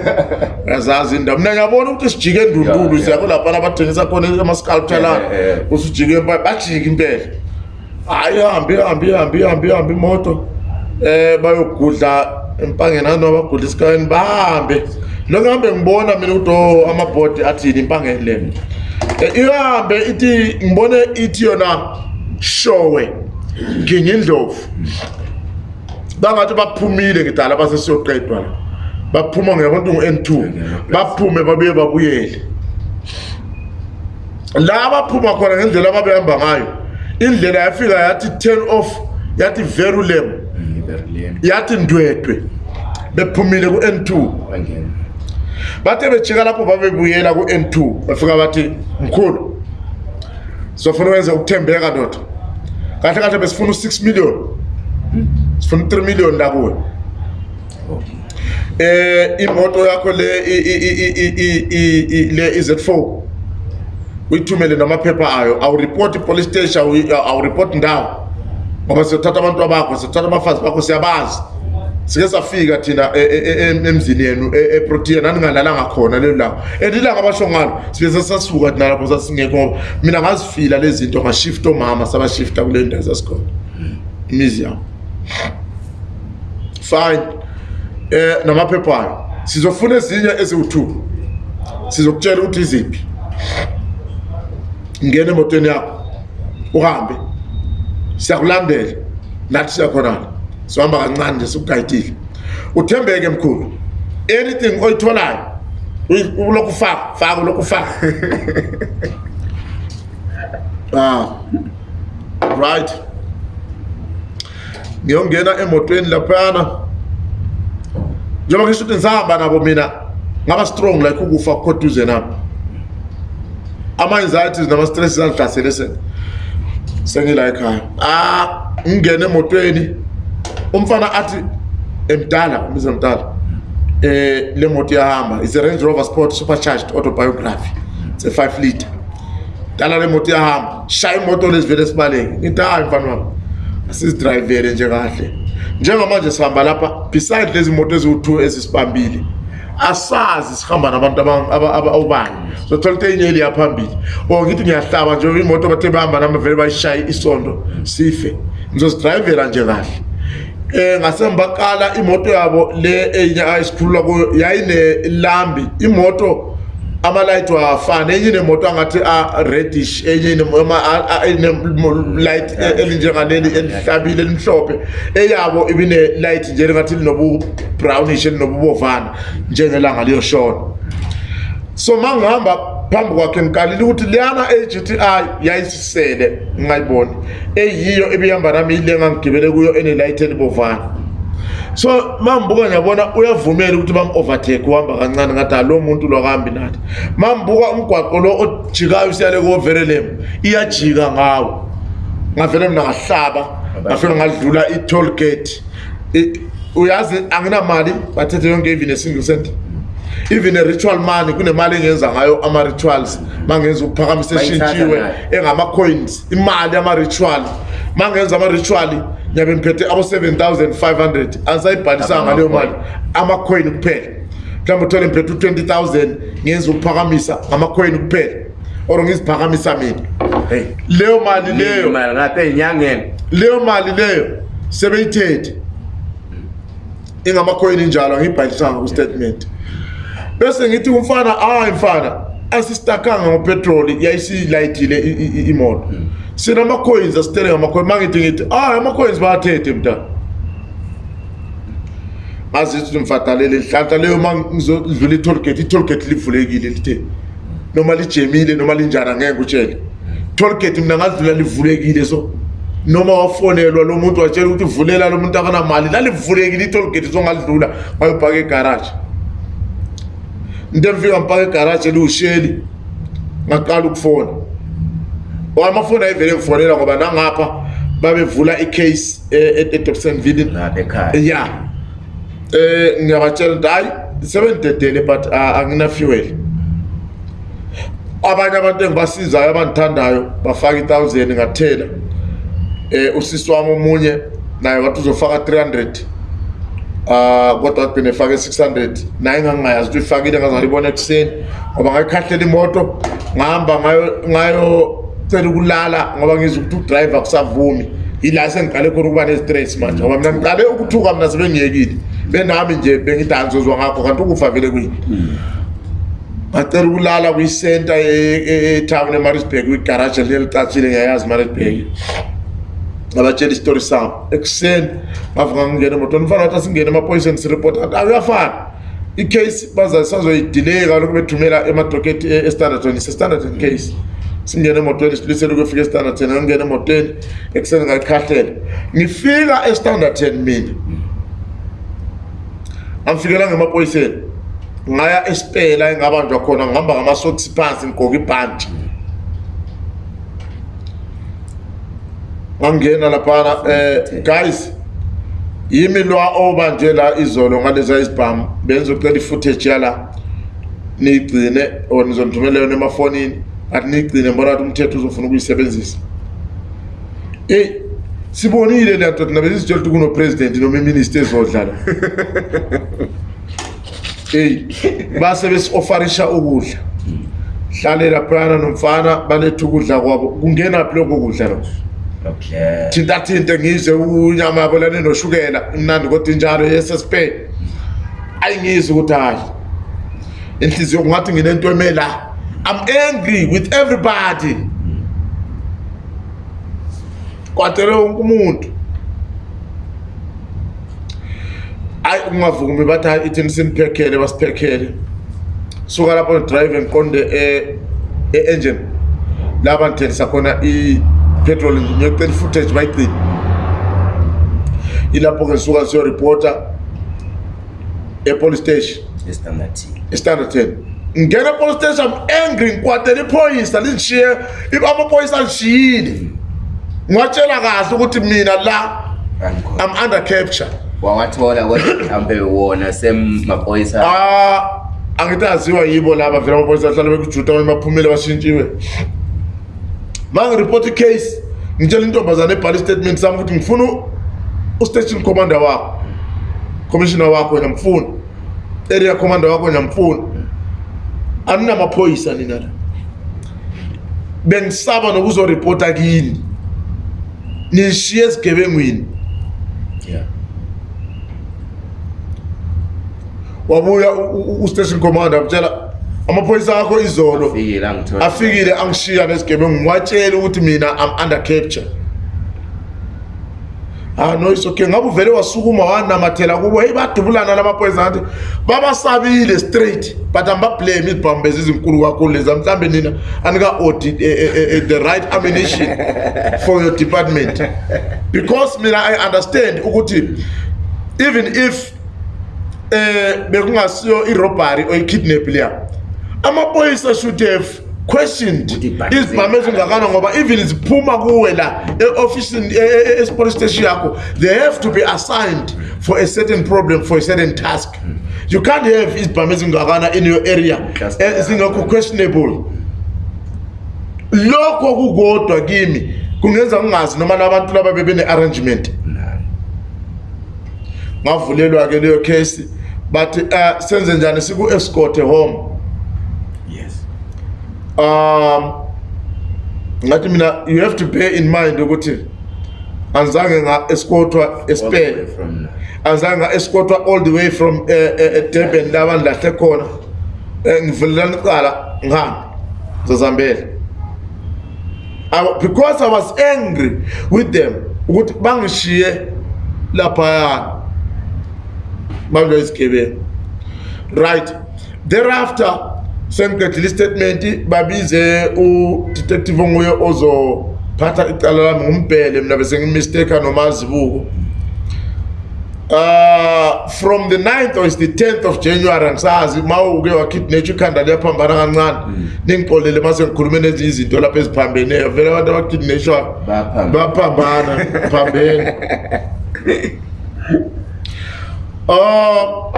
uyazazi ndamo nanyavona kuti sijike ndundulu siyakuti apana vatengesa kona masculpture lana usijike mba bajiki mpela hayi hambi hambi hambi hambi hambi moto um eh, bayogudla empangenani wabagudla esikaweni bahambe lokuhambe ngibona mina ukuti o oh, amabhodi athini impangeni leyo eh, iyohambe ithi ngibone ithi yona showe nginyindlovu bangathi baphumile ngidala basesiyoqedwa la baphuma ngeyabantu ngu-n2 baphume babuye babuyele la baphuma khona ngendlela ababehamba ngayo indlela yafika yathi turn off yathi verulem mm, yathi ndwedwe bephumile ku-n2 bathe bejika lapho babebuyela ku-n2 bafika bathi mkhulu sizofuna ukwenza ukuthembeka ndoda kahle kahle besifuna u-6 million sifuna u-3 million lakuwe um eh, imoto yakho le le i-z4 uyithumele namaphepha ayo awuripoti i-police station awuripoti ndawo ngoba siyothatha abantu abakho siyothatha abafazi bakho siyabazi sike safika thina e, e, e, emzini yenu eprotea naningalalanga khona lelo langa and ilanga abasho ngalo sike sasasuka thina lapho sasingekho ngoba mina ngazifila le zinto ngashifta omama sabashifta kule ndawo sasikhona imizi yami fine um namaphephayo sizofuna ezinye eziwu-two sizokutshela ukuthi iziphi ngena emotweni yakho uhambe siyakulandela nathi siyakhonana sihamba kancane nje sikugayidile uthembeke mkhulu anything oyitholayo ulokhu faka faka ulokhu faka ah right ngiyongena emotweni laphayana njengoba ngisho ukuthi ngisahamba nabo mina ngaba strong like ukufa kukhothuze nami ama-anxieties nama-stresses angihlasele sengila ekhaya ah ngingena emotweni umfana athi emdala umbiza mdala um eh, le moto iyahamba is range rover sport supercharged autobiography it's a five liter dala le moto iyahamba shaya imoto lezi vele esibaleke ngithi hayi mfana wami asizidrayivele nje kahle njengamanje sihamba lapha beside lezi moto eziwu-two ezisibambile asazi sihamba nabantu obani zothola into enye eliyaphambili or oh, ngithi ngiyahlaba nje imoto bathe bahamba nama vele bayishaye isondo sife ngizozidrayivela nje kahle eh ngasembaqala imoto yabo le enya ayisikhulula kuyo yayine lambi imoto ama-light wafana enye inemoto angathi a-reddish enye light e-, elinjengaleli elihlabile elimhlophe eyabo ibine-light nje elingathi linobu-brownish elinobubovana njengelanga liyoshona so ma ngihamba phambi kwakhe ngikalile ukuthi liyana e-gti yayisisele ngingayiboni eyiyo ebihamba nami yile engangigibele kuyo enelayithi elibovana so ma ngibuka ngiyabona uyavumela ukuthi bam-overtake uhamba kancane ngathi alo muntu lokuhambi nathi ma ngibuka umgwaqo lo ojikayo usiyale koverelem iyajika ngawo ngavele mina ngahlaba ngafike ngadlula i-toll gate uyazi anginamali bathethe yonke even a single cent even e-ritual money kunemali engenza ngayo ama-rituals ma ngenza ukuphakamisa eshintshiwe engama-coins imali yama-ritual ma ngenza ama-ritual ngiyabe ngiphethe abo-seven thousand five hundred asayibhalisanga ngaleyo mali ama-coin kuphela mhlawumbe uthole ngiphethe u-twenty thousand ngenza ukuphakamisa ngama-coin kuphela or ngiziphakamisa mina leyo mali leyo leyo mali leyo sebeyithethe ingamakhoyini njalo angiyibhalisanga kwistatement bese ngithi umfana hayi mfana asistakanga upetroli yayisiyilayitile imoto sinama-coins asitele ngama-coins ma ngithi ngithi hayi ama-coins bayathethe mntana mazithi mfatalele hlanhla leyo ma ngizodlula i-tollgate i-tollgate livulekile lithe noma lijemile noma linjani angeke utshele tollgate mina ngadlula livulekile so noma wafonelwa lo muntu watshela ukuthi vulela lo muntu akanamali lalivulekile i-tollgate songadlula wayobhaka egaraji into nifika ngipaka egaraji eliwusheli ngaqala ukufona amafoni ayevele ngifonela ngoba nangapha babevula icase edobsonville e- e-, ya um ngiyabatshela ukuthi hhayi sebendidedele but ah, anginafuel abanye abantu engibasizayo abandithandayo bafaka i-thousand ngathela um usisi wami omunye naye wathi uzofaka three hundred Uh, kodwa benefake 600 naye ngangingayazi ukuthi uyifakile ngazaliyibona ekuseni ngoba ngayikhahlela imoto ngahamba ngayocela ukulala ngoba ngiza ukuthi udrayiva kusavumi yila sengiqale khona ukuba ne-stress manje ngoba mina ngiqale ukuthuka mina sebengiyekile benami nje bengidanzozwa ngakho kanti ukufa vele kuyi ngacela ukulala kwisenta etown emarisburg kwigaraje lelicathile ngiyayazi imarisburg ngabatshela isitori sami ekuseni ngavuka ngingena emotweni mfana wathi asingene emaphoyiseni siripota athi akuyafana icase bazasazoyidileya kaloku bethumela emadoketi e-, estandarton sestandardton case singena emotweni silisele ukufika estandardton ngangena emotweni ekuseni ngayikhahlela ngifika estandardton mina angifikelanga emapoyiseni ngaya esipela engabanjwa khona ngihamba ngama-socks phansi ngigqoke ibhanti wangena laphana eh guys yimi lwa obanje la izolo ngaleza isibhamu benizocela ifootage yala niyigcine or nizonithumela yona emafonini atiniyigcine mbona ukuthi umthetho uzofuna ukuyisebenzisa eyi sibonile le ndoda nabezizitshela ukuthi kunopresident noma iministi ezodlala eyi base besi-ofarisha ukudla hlalela phana nomfana baletha ukudla kwabo kungenaphi lokho kudla lokho okay thinta thinte ngizwe unyama yabolane noshukela imnandi kodwa injalo yesespe ayingizwe ukuthi hayi inhliziyo kungathi nginento emela i'm angry with everybody kwathele wonke umuntu ayi ungavukumi bathi hayi ithini sinipekhele basiphekhele suka lapho drive ngiqonde eh, e-engine laba ngithengisa khona petrol nge-footage bayicini ilapho ngesuka siyoripota epolice station estandard e ten ngena epolice station angry ngikwadela iphoyisa lingishiye amaphoyisa alishiyile ngiwatshela kahle ukuthi mina la am under capture wawathola mhlampe wona semaphoyisa ah, angithi aziwa yibo laba vela amaphoyisa ahlale bekujuta amaphumile bashintshiwe mangiripoti case ngitshela intombazane ebhala istatement sami ukuthi ngifuna ustation commander wakho commissioner wakho ngiyamfuna area commander wakho ngiyamfuna aninamaphoyisa nina la bengisaba nokuzoripota kini nishiye esigebengwini yeah. wabuya ustation commander abutshela amaphoyisa akho izolo afikile angishiya nesigebengu ngiwatshela ukuthi mina am under capture ah no it's okay ngabe uvele wasukuma wanamathela kubo hey badubulana lamaphoyisa ngathi babasabile straight but ambablame izibhambezi ezinkulu kakhulu leza mhlambe nina anika-audit eh, eh, eh, the right ammunition for your department because mina i understand ukuthi even if um bekungasiyo irobbery or ikidnap leya amaphoyisa should have questioned izibhamezo ungakana ngoba even ziphuma kuwe la e-ofisini e-, esipolice station yakho they have to be assigned for a certain problem for a certain task you can't have izibhame ezingakana in your area eh, zingekho questionable lokho kukodwa kimi kungenza kungazi noma nabantu laba bebene-arrangement ngavulelwa-ke leyo case but uh, ah, senze njani siku-escorte home um ngathi mina you have to bear in mind ukuthi anzange nga escortwa espen anzange nga escortwa all the way from eDurban eh, eh, eh, laba ndahle khona ngivulelana iqala ngihambe zozambele because i was angry with them ukuthi bangishiye laphaya bangayisigebeni right thereafter sengigedlile istatement babize udetective onguye ozophatha icala lami ngumbhele mina bese ngimistake nomazibuko Uh, ah, from the 9th or is the 10th of January angisazi mawuke wakhidnetsha ikhanda liyaphambana kancane mm. ningixolele mase ngikhulume nezinye izinto lapha eziphambeneyo vele abantu abakhidnetshwa baphambana phambene um ah,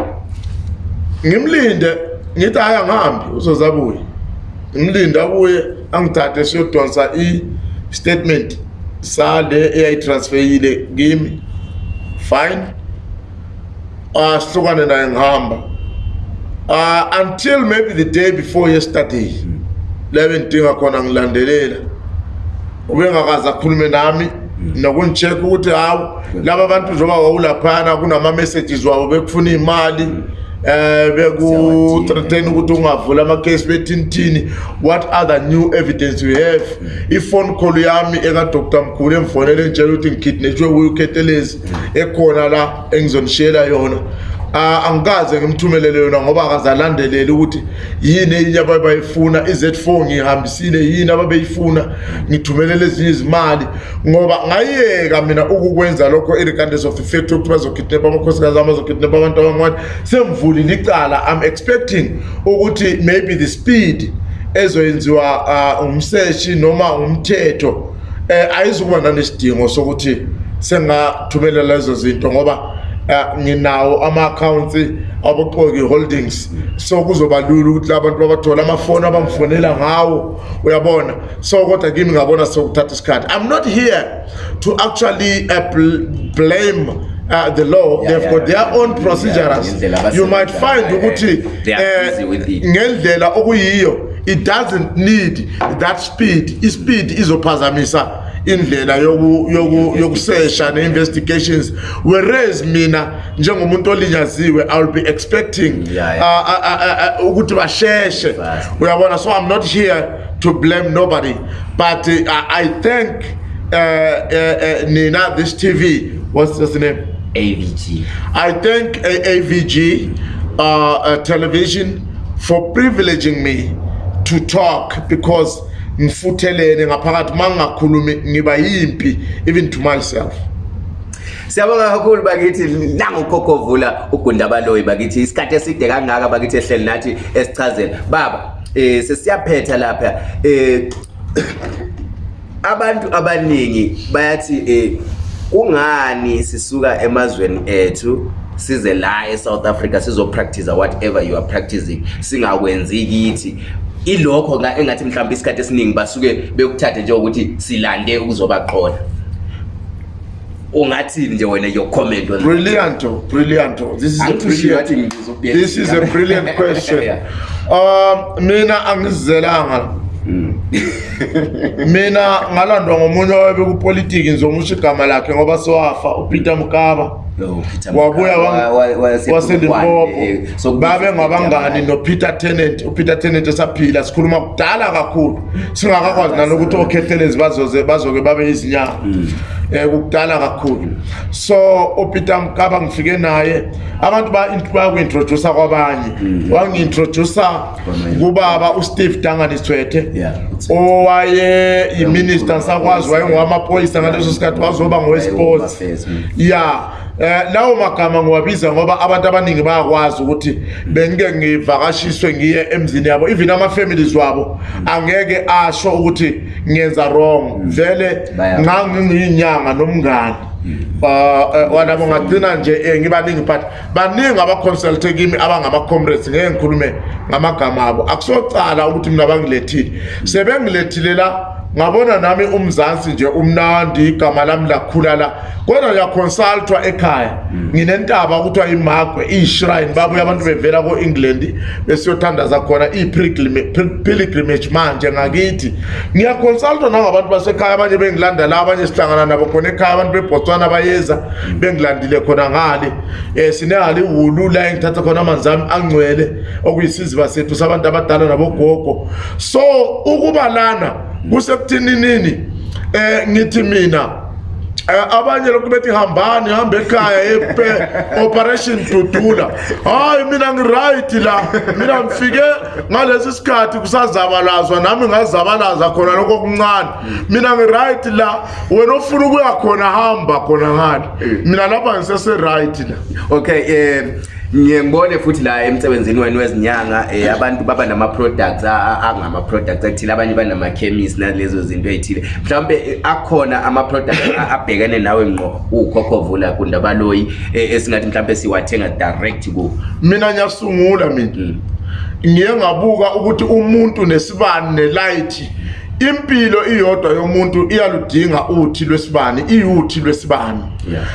ngimlinde ngithi hayi angihambi usozabuye ngimlinda abuye angithathe siyodonsa i-statement sale eyayitransferile kimi fine asihlukane naye ngihamba uh, until maybe the day before yesterday la bendidinga khona ngilandelela ubengakaze akhulume nami nokungi-check ukuthi hawu laba bantu njengoba wawulaphana kunama-messages wabo bekufuna iy'mali mm. Eh, bekutretain ukuthi ungavula amakhesi bethinithini what other new evidence you have hmm. ifone call yami ekadr mkhulu emfonele ntshela ukuthi ngikhidnetshwe uketelezi hmm. ekhona la engizonishiyela yona Ah, angikaze ngimthumelele yona ngoba akazalandeleli ukuthi yini eyinye ababayifuna i-z four ngiyihambisile yini ababeyifuna ngithumelele ezinye izimali ngoba ngayeka mina ukukwenza lokho i-regardless of effect yokuthi bazokhidnepa amakhosikazi am bazokhidnepa abantu abangwane sengivulile icala am expecting ukuthi maybe the speed ezoyenziwa ah, umseshi noma umthetho um ayizukuba nanesidingo sokuthi sengathumelela lezo zinto ngoba Eh, nginawo ama-accounts abaxoki holdings so kuzoba lula ukuthi labantu babathole amafoni abamfonela ngawo uyabona so kodwa kimi ngabona sokuthatha isikhathi i'm not here to actually uh, bl blame Uh, the law yeah, they've yeah, got their yeah, own yeah, procedures yeah, you might find ukuthi eh, ngendlela okuyiyo it doesn't need that speed ispeed izophazamisa mm -hmm indlela yokusesha ne-investigations whereas mina njengomuntu olinyaziwe iwill be expecting uh, uh, uh, ukuthi basheshe uyabona so i'm not here to blame nobody but uh, i think uh, uh, uh, nina this tv what's his name avg i thank avg uh, uh, television for privileging me to talk because ngifuthelene ngaphakathi mangingakhulumi ngiba yimpi even to myself Siyabonga kakhulu bakithi nangu Kokhovula ugundabaloyi bakithi isikhathi eside kangaka bakithi ehleli nathi esichazela baba eh sesiyaphetha lapha eh abantu abaningi bayathi eh kungani sisuka emazweni ethu size la eSouth Africa sizopractice whatever you are practicing singakwenzi kithi ilokho engathi mhlawumbe isikhathi esiningi basuke bekuthathe njengokuthi silande ukuzoba qona ungathini nje wena your comment on brilliant that. brilliant this is a brilliant, this is a brilliant question um mina angizelanga hmm. mina ngalandwa ngomunye owayebekupolitiki nizomusha igama lakhe ngoba sewafa upeter mkaba wabuya wasendimpopo eh, eh, babe ngabangani eh. nopeter tenant upeter tenant esaphila sikhuluma kudala kakhulu singakakwazi nanokuthi okhehlelezi bazoke babe izinyanga um kukudala kakhulu so upeter mkaba ngifike naye abantu bayaku-introduca kwabanye hmm. wangi-introduca kubaba usteve danganisithwethe owaye yiminister sakwazi wayengowamaphoyisa ngaleso sikhathi wazoba ngowesipoti ya yeah. eh lawo magama ngiwabiza ngoba abantu abaningi bayakwazi ukuthi bengike ngivakashiswe ngiye emzini yabo even ama families wabo angeke asho ukuthi ngenza wrong mm. vele nganginginyanga nomngane mm. ah, eh, eh, wona bongagcina nje eh, ngibaningi but baningi abaconsulte kimi abangama-comrades ngeke ngikhulume ngamagama abo akusocala ukuthi mina bangilethile mm. sebengilethile la ngabona nami umzansi nje umnandi igama lami lakhula la kodwa ngiyakhonsultwa ekhaya nginentaba kuthiwa imagwe iyishrine babuye abantu bevela ko-england besiyothandaza khona ii-pilgrimage manje ngakithi ngiyakhonsultwa nangabantu basekhaya abanye bengilanda la abanye sihlangana nabo khona ekhaya abantu bebhotswana bayeza bengilandile khona ngale um eh, sinengaliwulu la engithatha khona amanzi ami angcwele okuyisiziba sethu sabantu abadala nabogogo so ukubalana kusekuthininini um eh, ngithi mina um abanye lokhu bethi hambani hambe ekhaya operation dudula hhayi mina ngi-rayithi la mina ngifike ngalesi sikhathi kusazabalazwa nami ngazabalaza khona lokho kuncane mina ngi-rayithi la wena ofuna ukuya khona hamba khona ngani eh. mina lapha ngiseseraithi la okay um ngiye ngibone futhi la emsebenzini wenu wezinyanga um abantu baba nama-products angama-products ekuthile abanye banama-chemis nalezo zinto ey'thile mhlawumbe eh, akhona ama-products abhekene nawe ngqo uwukhokhovula kundabaloyi eh, esingathi mhlawumbe siwathenga direct kuwo mina ngiyasungula mina mm. ngiye ngabuka ukuthi umuntu nesibani nelayithi mm. impilo iyodwa yomuntu iyaludinga uthi lwesibani iyuthi lwesibani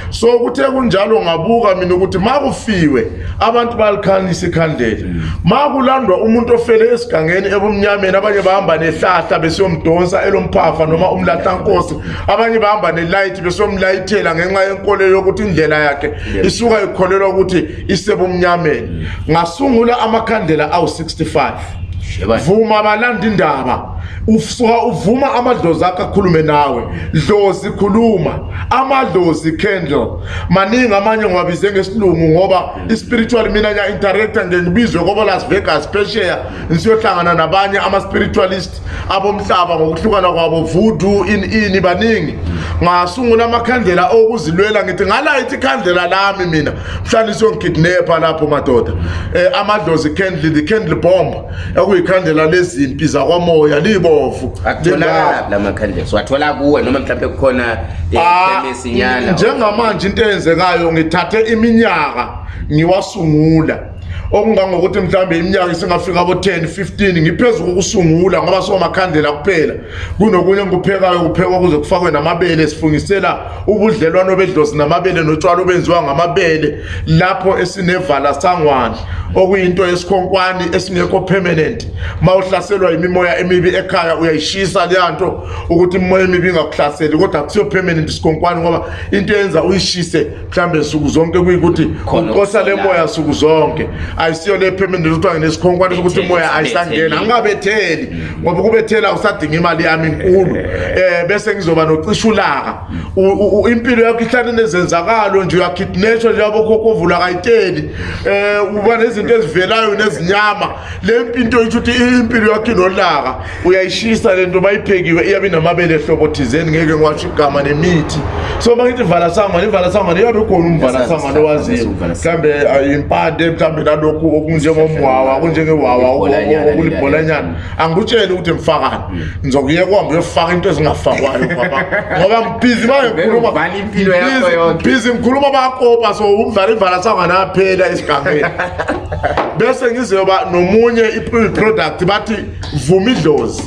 so kuthe kunjalo ngabuka mina ukuthi makufiwe abantu balikhanisa ikhandlela mm. makulandwa umuntu ofele esigangeni ebumnyameni abanye bahamba nehlahla besiyomdonsa elomphafa noma umlahlankosi abanye bahamba nelight besiyomlayithela ngenxa yenkolelo yokuthi indlela yakhe isuka ikholelwa ukuthi isebumnyameni mm. ngasungula amakhandlela awu-65 vuma balanda indaba usuka uvuma amadlozi akho akhulume nawe dlozi khuluma amadlozi candle maningi amanye ngiwabize ngesilungu ngoba i-spiritual mina ngiya-interacta nje ngibizwe kobolas vegas phesheya ngisiyohlangana nabanye ama-spiritualist abomhlaba ngokuhlukana kwabo vudu ini ini baningi ngasungula amakhandlela okuzilwela ngithi ngalayithi ikhandlela lami mina mhlawumbe isiyongikidnapha lapho madoda um amadlozi candle the candle bomb ekuyikhandlela lezimpi zakwamoya ibovu akutholakalamakhandleswathola kuwe noma mhlawumbe kukhona esinyana eh, ah, njengamanje into eyenzekayo ngithathe iminyaka ngiwasungula okungangokuthi mhlawumbe iminyaka isingafika abo-10 15 ngiphezu kokusungula ngoba somakhandlela kuphela kunokunye engikuphekayo kuphekwa kuze kufakwe namabele sifungisela ubudlelwano bedlozi namabele notshwala obenziwa ngamabele lapho esinevala sangwandla okuyinto yesikhonkwane esingekho permanent ma uhlaselwa yimimoya emibi ekhaya uyayishisa leya nto ukuthi imimoya emibi ingakuhlaseli kodwa akusiyo permanent isikhonkwane ngoba into eyenza uyishise mhlawumbe nsuku zonke kuyikuthi ukosa le moya nsuku zonke ayisiyona ephemendeni ukuthiwa nginesikhonkwane sokuthi umoya ayisangena angingabetheli ngoba ukubethela usadinga imali yami inkulu um eh. eh, bese ngizoba nocisha ulaka impilo yakho ihlale nezenzakalo nje uyakhidinethwa nje abokhokovula kayiteli um eh, uba nezinto ezivelayo nezinyama le mpinto yitho ukuthi impilo yakho inolaka uyayishisa le nto bayiphekiwe iyabe inamabele ehlobo thizeni ngeke ngiwasho igama nemithi so ma ngithi ivala sangane ivala sangane iyabe khona umvala sangane owaziwe mhlawumbe yimpande ah, mhlawumbe nalo lokhu okunjengomwawa okunjengewawa okulibholanyana angikutshele ukuthi mfakane hmm. ngizokuyeka uhambe uyofaka into ezingafakwayo baba ngoba ngibhizi mangibhizi ngikhuluma bakopa so umvala ivala sanganaphela esigameni bese ngizoba nomunye i-product bathi vuma idlozi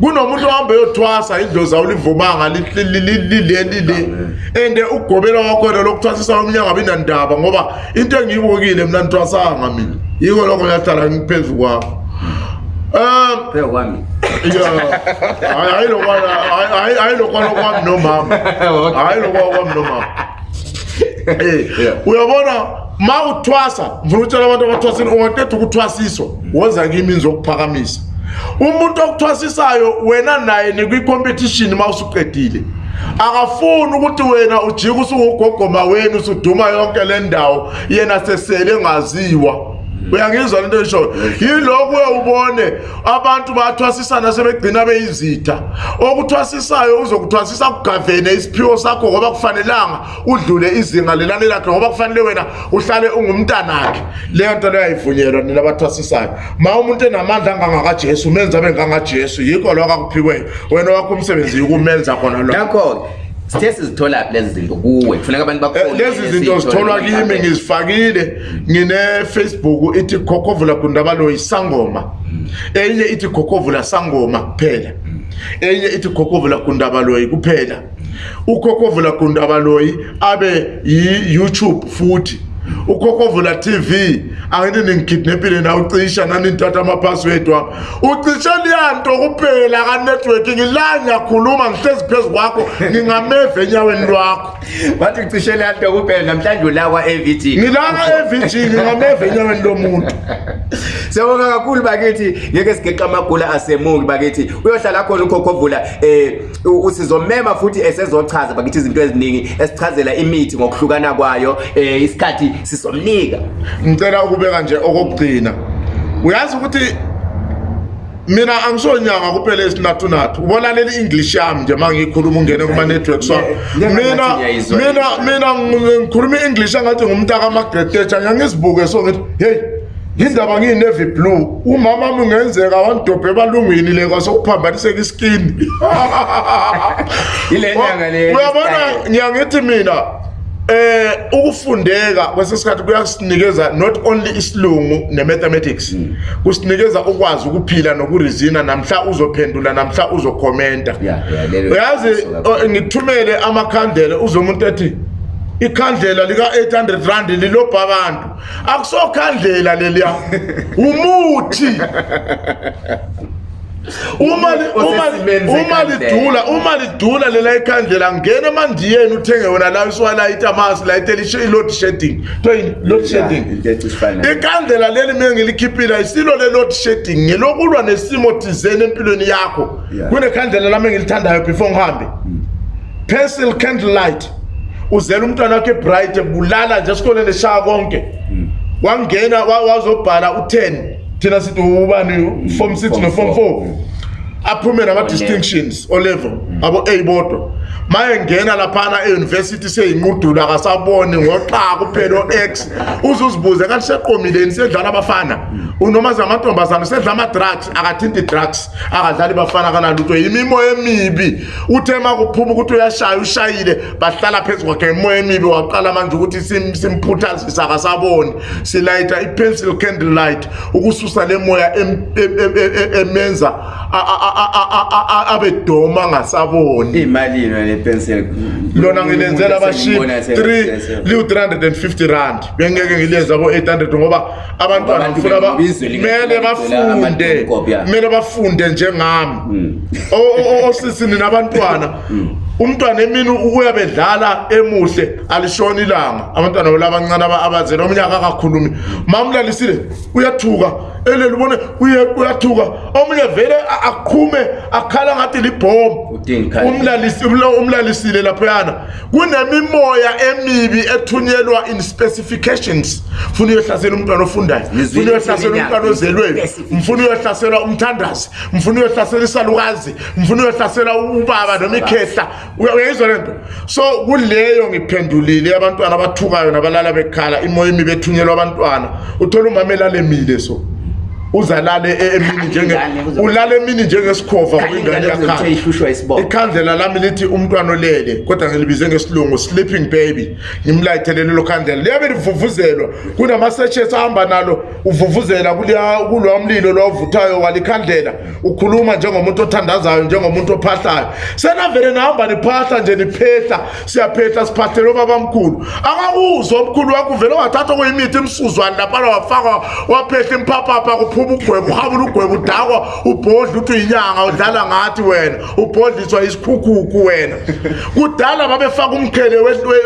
kunomuntu ohambe yothwasa idlozi awulivumanga lilelile and ugobela wakhona lokuthwasisa omnye angabi nandaba ngoba into engiyibokile mna nithwasanga mina yiko loko nga tala phezu kwakho umhayi lokwalokwami nomama hayi lokwalokwami nomama eh, uyabona ma uthwasa mfuna utshela abantu abathwasini ungatetha ukuthwasiswa woza kimi nzokuphakamisa umuntu okuthwasisayo wena naye nikwi-competition ma usuqedile akafuni ukuthi wena ujike usungugogoma wenu usuduma yonke le ndawo yena sesele engaziwa Mm. uyangizwa lento eshoyo yilokhu ubone abantu bathwasisana sebegcina beyizitha okuthwasisayo uzokuthwasisa kugavene isiphiwo sakho ngoba kufanelanga udlule izinga lelane lakhe ngoba kufanele wena uhlale ungumntanakhe leyo nto leyo ayivunyelwa nina abathwasisayo ma umuntu enamandla angangakajesu umenza abe ngangajesu yikho lokho akuphiweyo wena owakho umsebenzi yikumenza khona lokho sithe sizithola lezi zinto kuwe kufuneka abantu eh, bakhona lezi zinto zitholwa kimi ngizifakile ngine Facebook ithi Gogovula Gundaba lo isangoma enye ithi Gogovula sangoma kuphela enye ithi Gogovula Gundaba lo kuphela uGogovula Gundaba lo abe yi YouTube futhi ukhokovula TV angini ningikidnapile na ucisha nani nithatha amapassword wami ucishe liyanto kuphela ka network ngila ngiyakhuluma ngihlezi phezu kwakho ngingameva enyaweni lwakho bathi ucishe liyanto kuphela namhlanje ulawa AVG ngilaka AVG ngingameva enyaweni lomuntu siyabonga kakhulu bakithi ngeke sigeqa amagula asemuki bakithi uyohlala khona ukhokhovula eh, um usizomema futhi esezochaza bakithi izinto eziningi esichazela imithi ngokuhlukana kwayo eh isikhathi sizomnika ngicela ukubeka nje okokugcina uyazi ukuthi mina angisonyanga kuphela esinathu nathu ubona leli english yami nje mangiyikhuluma ungene kuma networks wami mina mina mina ngikhuluma i-english angathi ngumntaka magretatsha ngiyangizibuke so ngithi hey indaba ngiyi-navy blue umama ami ungenzeka wangidobhe ebalungwini le kwasokuphambaniseka iskini uyabona ngiyangithi mina eh ukufundeka kwesesikhathi kuyasinikeza not only isilungu nemathematics mm. kusinikeza ukwazi ukuphila nokurizina namhla uzophendula namhla uzokomenta uyazi ngithumele eh, amakhandela uzomuntu ethi ikhandlela lika 800 rand lilobha abantu akusokhandlela leliya umuthi uma uma uma lidula uma lidula lela ikhandlela ngene manje yena uthenge wona la iswa la itamas la iteli she load shedding to load shedding ikhandlela leli mina ngilikhiphila isilo le load shedding ngelokulwa nesimo thizene empilweni yakho kune khandlela lami ngilithandayo before ngihambe mm. pencil candle light uzela umntwana wakhe ebright ebulala nje esikoleni eshaya konke mm. wangena wazobhala u-10 thina sithi ubani form six noform four aphume nama-distinctions olevel abo-a bodwa mayengena laphana euniversity seyinqudula akasaboni ngoqha kuphela ox uze uzibuze kanti seqomileni sedlala abafana unoma zamantombazane sedla ama-drugs akathinti drugs akadlali bafana kanalutho yimimo emibi uthe ma kuphuma ukuthi uyashaya ushayile bahlala phezu kwakhe imoya emibi waqala manje ukuthi simphuthazise akasaboni silayita i-pencil candle light ukususa le moya emenza abe doma angasaboni imalini lona ngilenzela abashiy 3 liwu-350 rand bengeke ngilenza bo-800 ngoba abantwana funa mele bafunde kumele bafunde njengami hmm. osisini nabantwana hmm umntwana emini uyabe edlala emuhle alishona ilanga abantwana belabancane abazela omnyaka akakhulumi ma mlalisile uyathuka eleli ubone uyathuka omunye vele aqhume akhala ngathi libhomo umlalisile laphoyana kunemimoya emibi ethunyelwa in specifications funa uyohlasela umntwana ofundayo funa uyohlasela umntwana ozelweni mfuna uyohlasela umthandazi mfuna uyohlasela isalukazi mfuna uyohlasela ubaba noma ikhehla uyayizwa le nto so kuleyo ngiphendulile abantwana abathukayo nabalala bekhala imoya imi bethunyelwa abantwana uthole umama elalemile so uzalale emini e- ulale emini njengesikhova kuingane yakhaikhandlela lami lithi umntwana olele kodwa ngilibize ngesilungu sleeping baby ngimlayithele lelo khandlela liyabe livuvuzelwa kunama-sechesi ahamba nalo uvuvuzela kulwa mlilo lwavuthayo walikhandlela ukhuluma njengomuntu othandazayo njengomuntu ophahlayo senavele nahamba niphahla nje niphehla siyaphehla siphahlele obabamkhulu akakuzwa omkhulu wakho uvele ungathatha okuyimithi imsuzwane laphana wafaka waphehla imphaphapha uphuma ugwebu uhabule ugwebu udakwa ubhodle uthi uyinyanga udlala ngathi wena ubhodliswa isikhukhuku wena kudala babefaka umkhele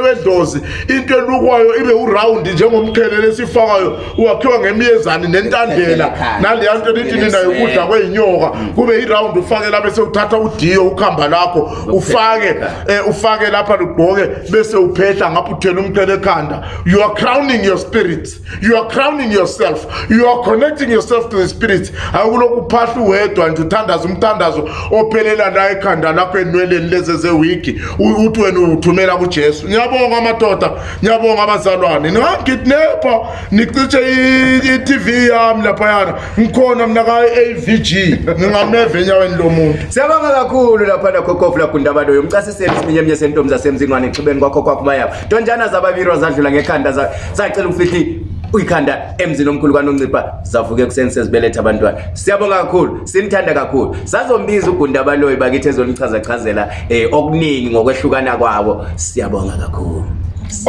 wedlozi into elukwayo ibe urawundi njengomkhelelo esifakayo uwakhiwa ngemiyezane nentandela naleya nto elintininayo ukudla kweyinyoka kube irawundi eh, ufake lapha esewuthatha udiyo ukuhamba lakho ufake um ufake lapha lugqoke bese uphehla ngapho uthela umqhele ekhanda you are crowning your spirits you are crowning yourself you are connecting yourself of the spirit akulokuphahla uwedwa nje uthandaza umthandazo ophelela la ekhanda lakho enweleni lezi zewiki uthi wena uwuthumela kujesu ngiyabonga amadoda ngiyabonga abazalwane ningangikidnepha nicitshe i-tv yami laphayana ngikhona mna ka-avg ngingameve enyaweni lo muntu siyabonga kakhulu laphana gogovulagundabaloyo umcasiseli siminye emnye sentombi zasemzingwane exhubeni kwakho kwakho umayabo ntonjana zababiri wazadlula ngekhanda zacela ukufithi uyikhanda emzini omkhulu kwanoncipha zavuke ekuseni sezibeletha abantwana siyabonga kakhulu sinithanda kakhulu sazombiza ugunda abaloyi bakithi ezonichazachazela um okuningi ngokwehlukana kwabo siyabonga kakhulu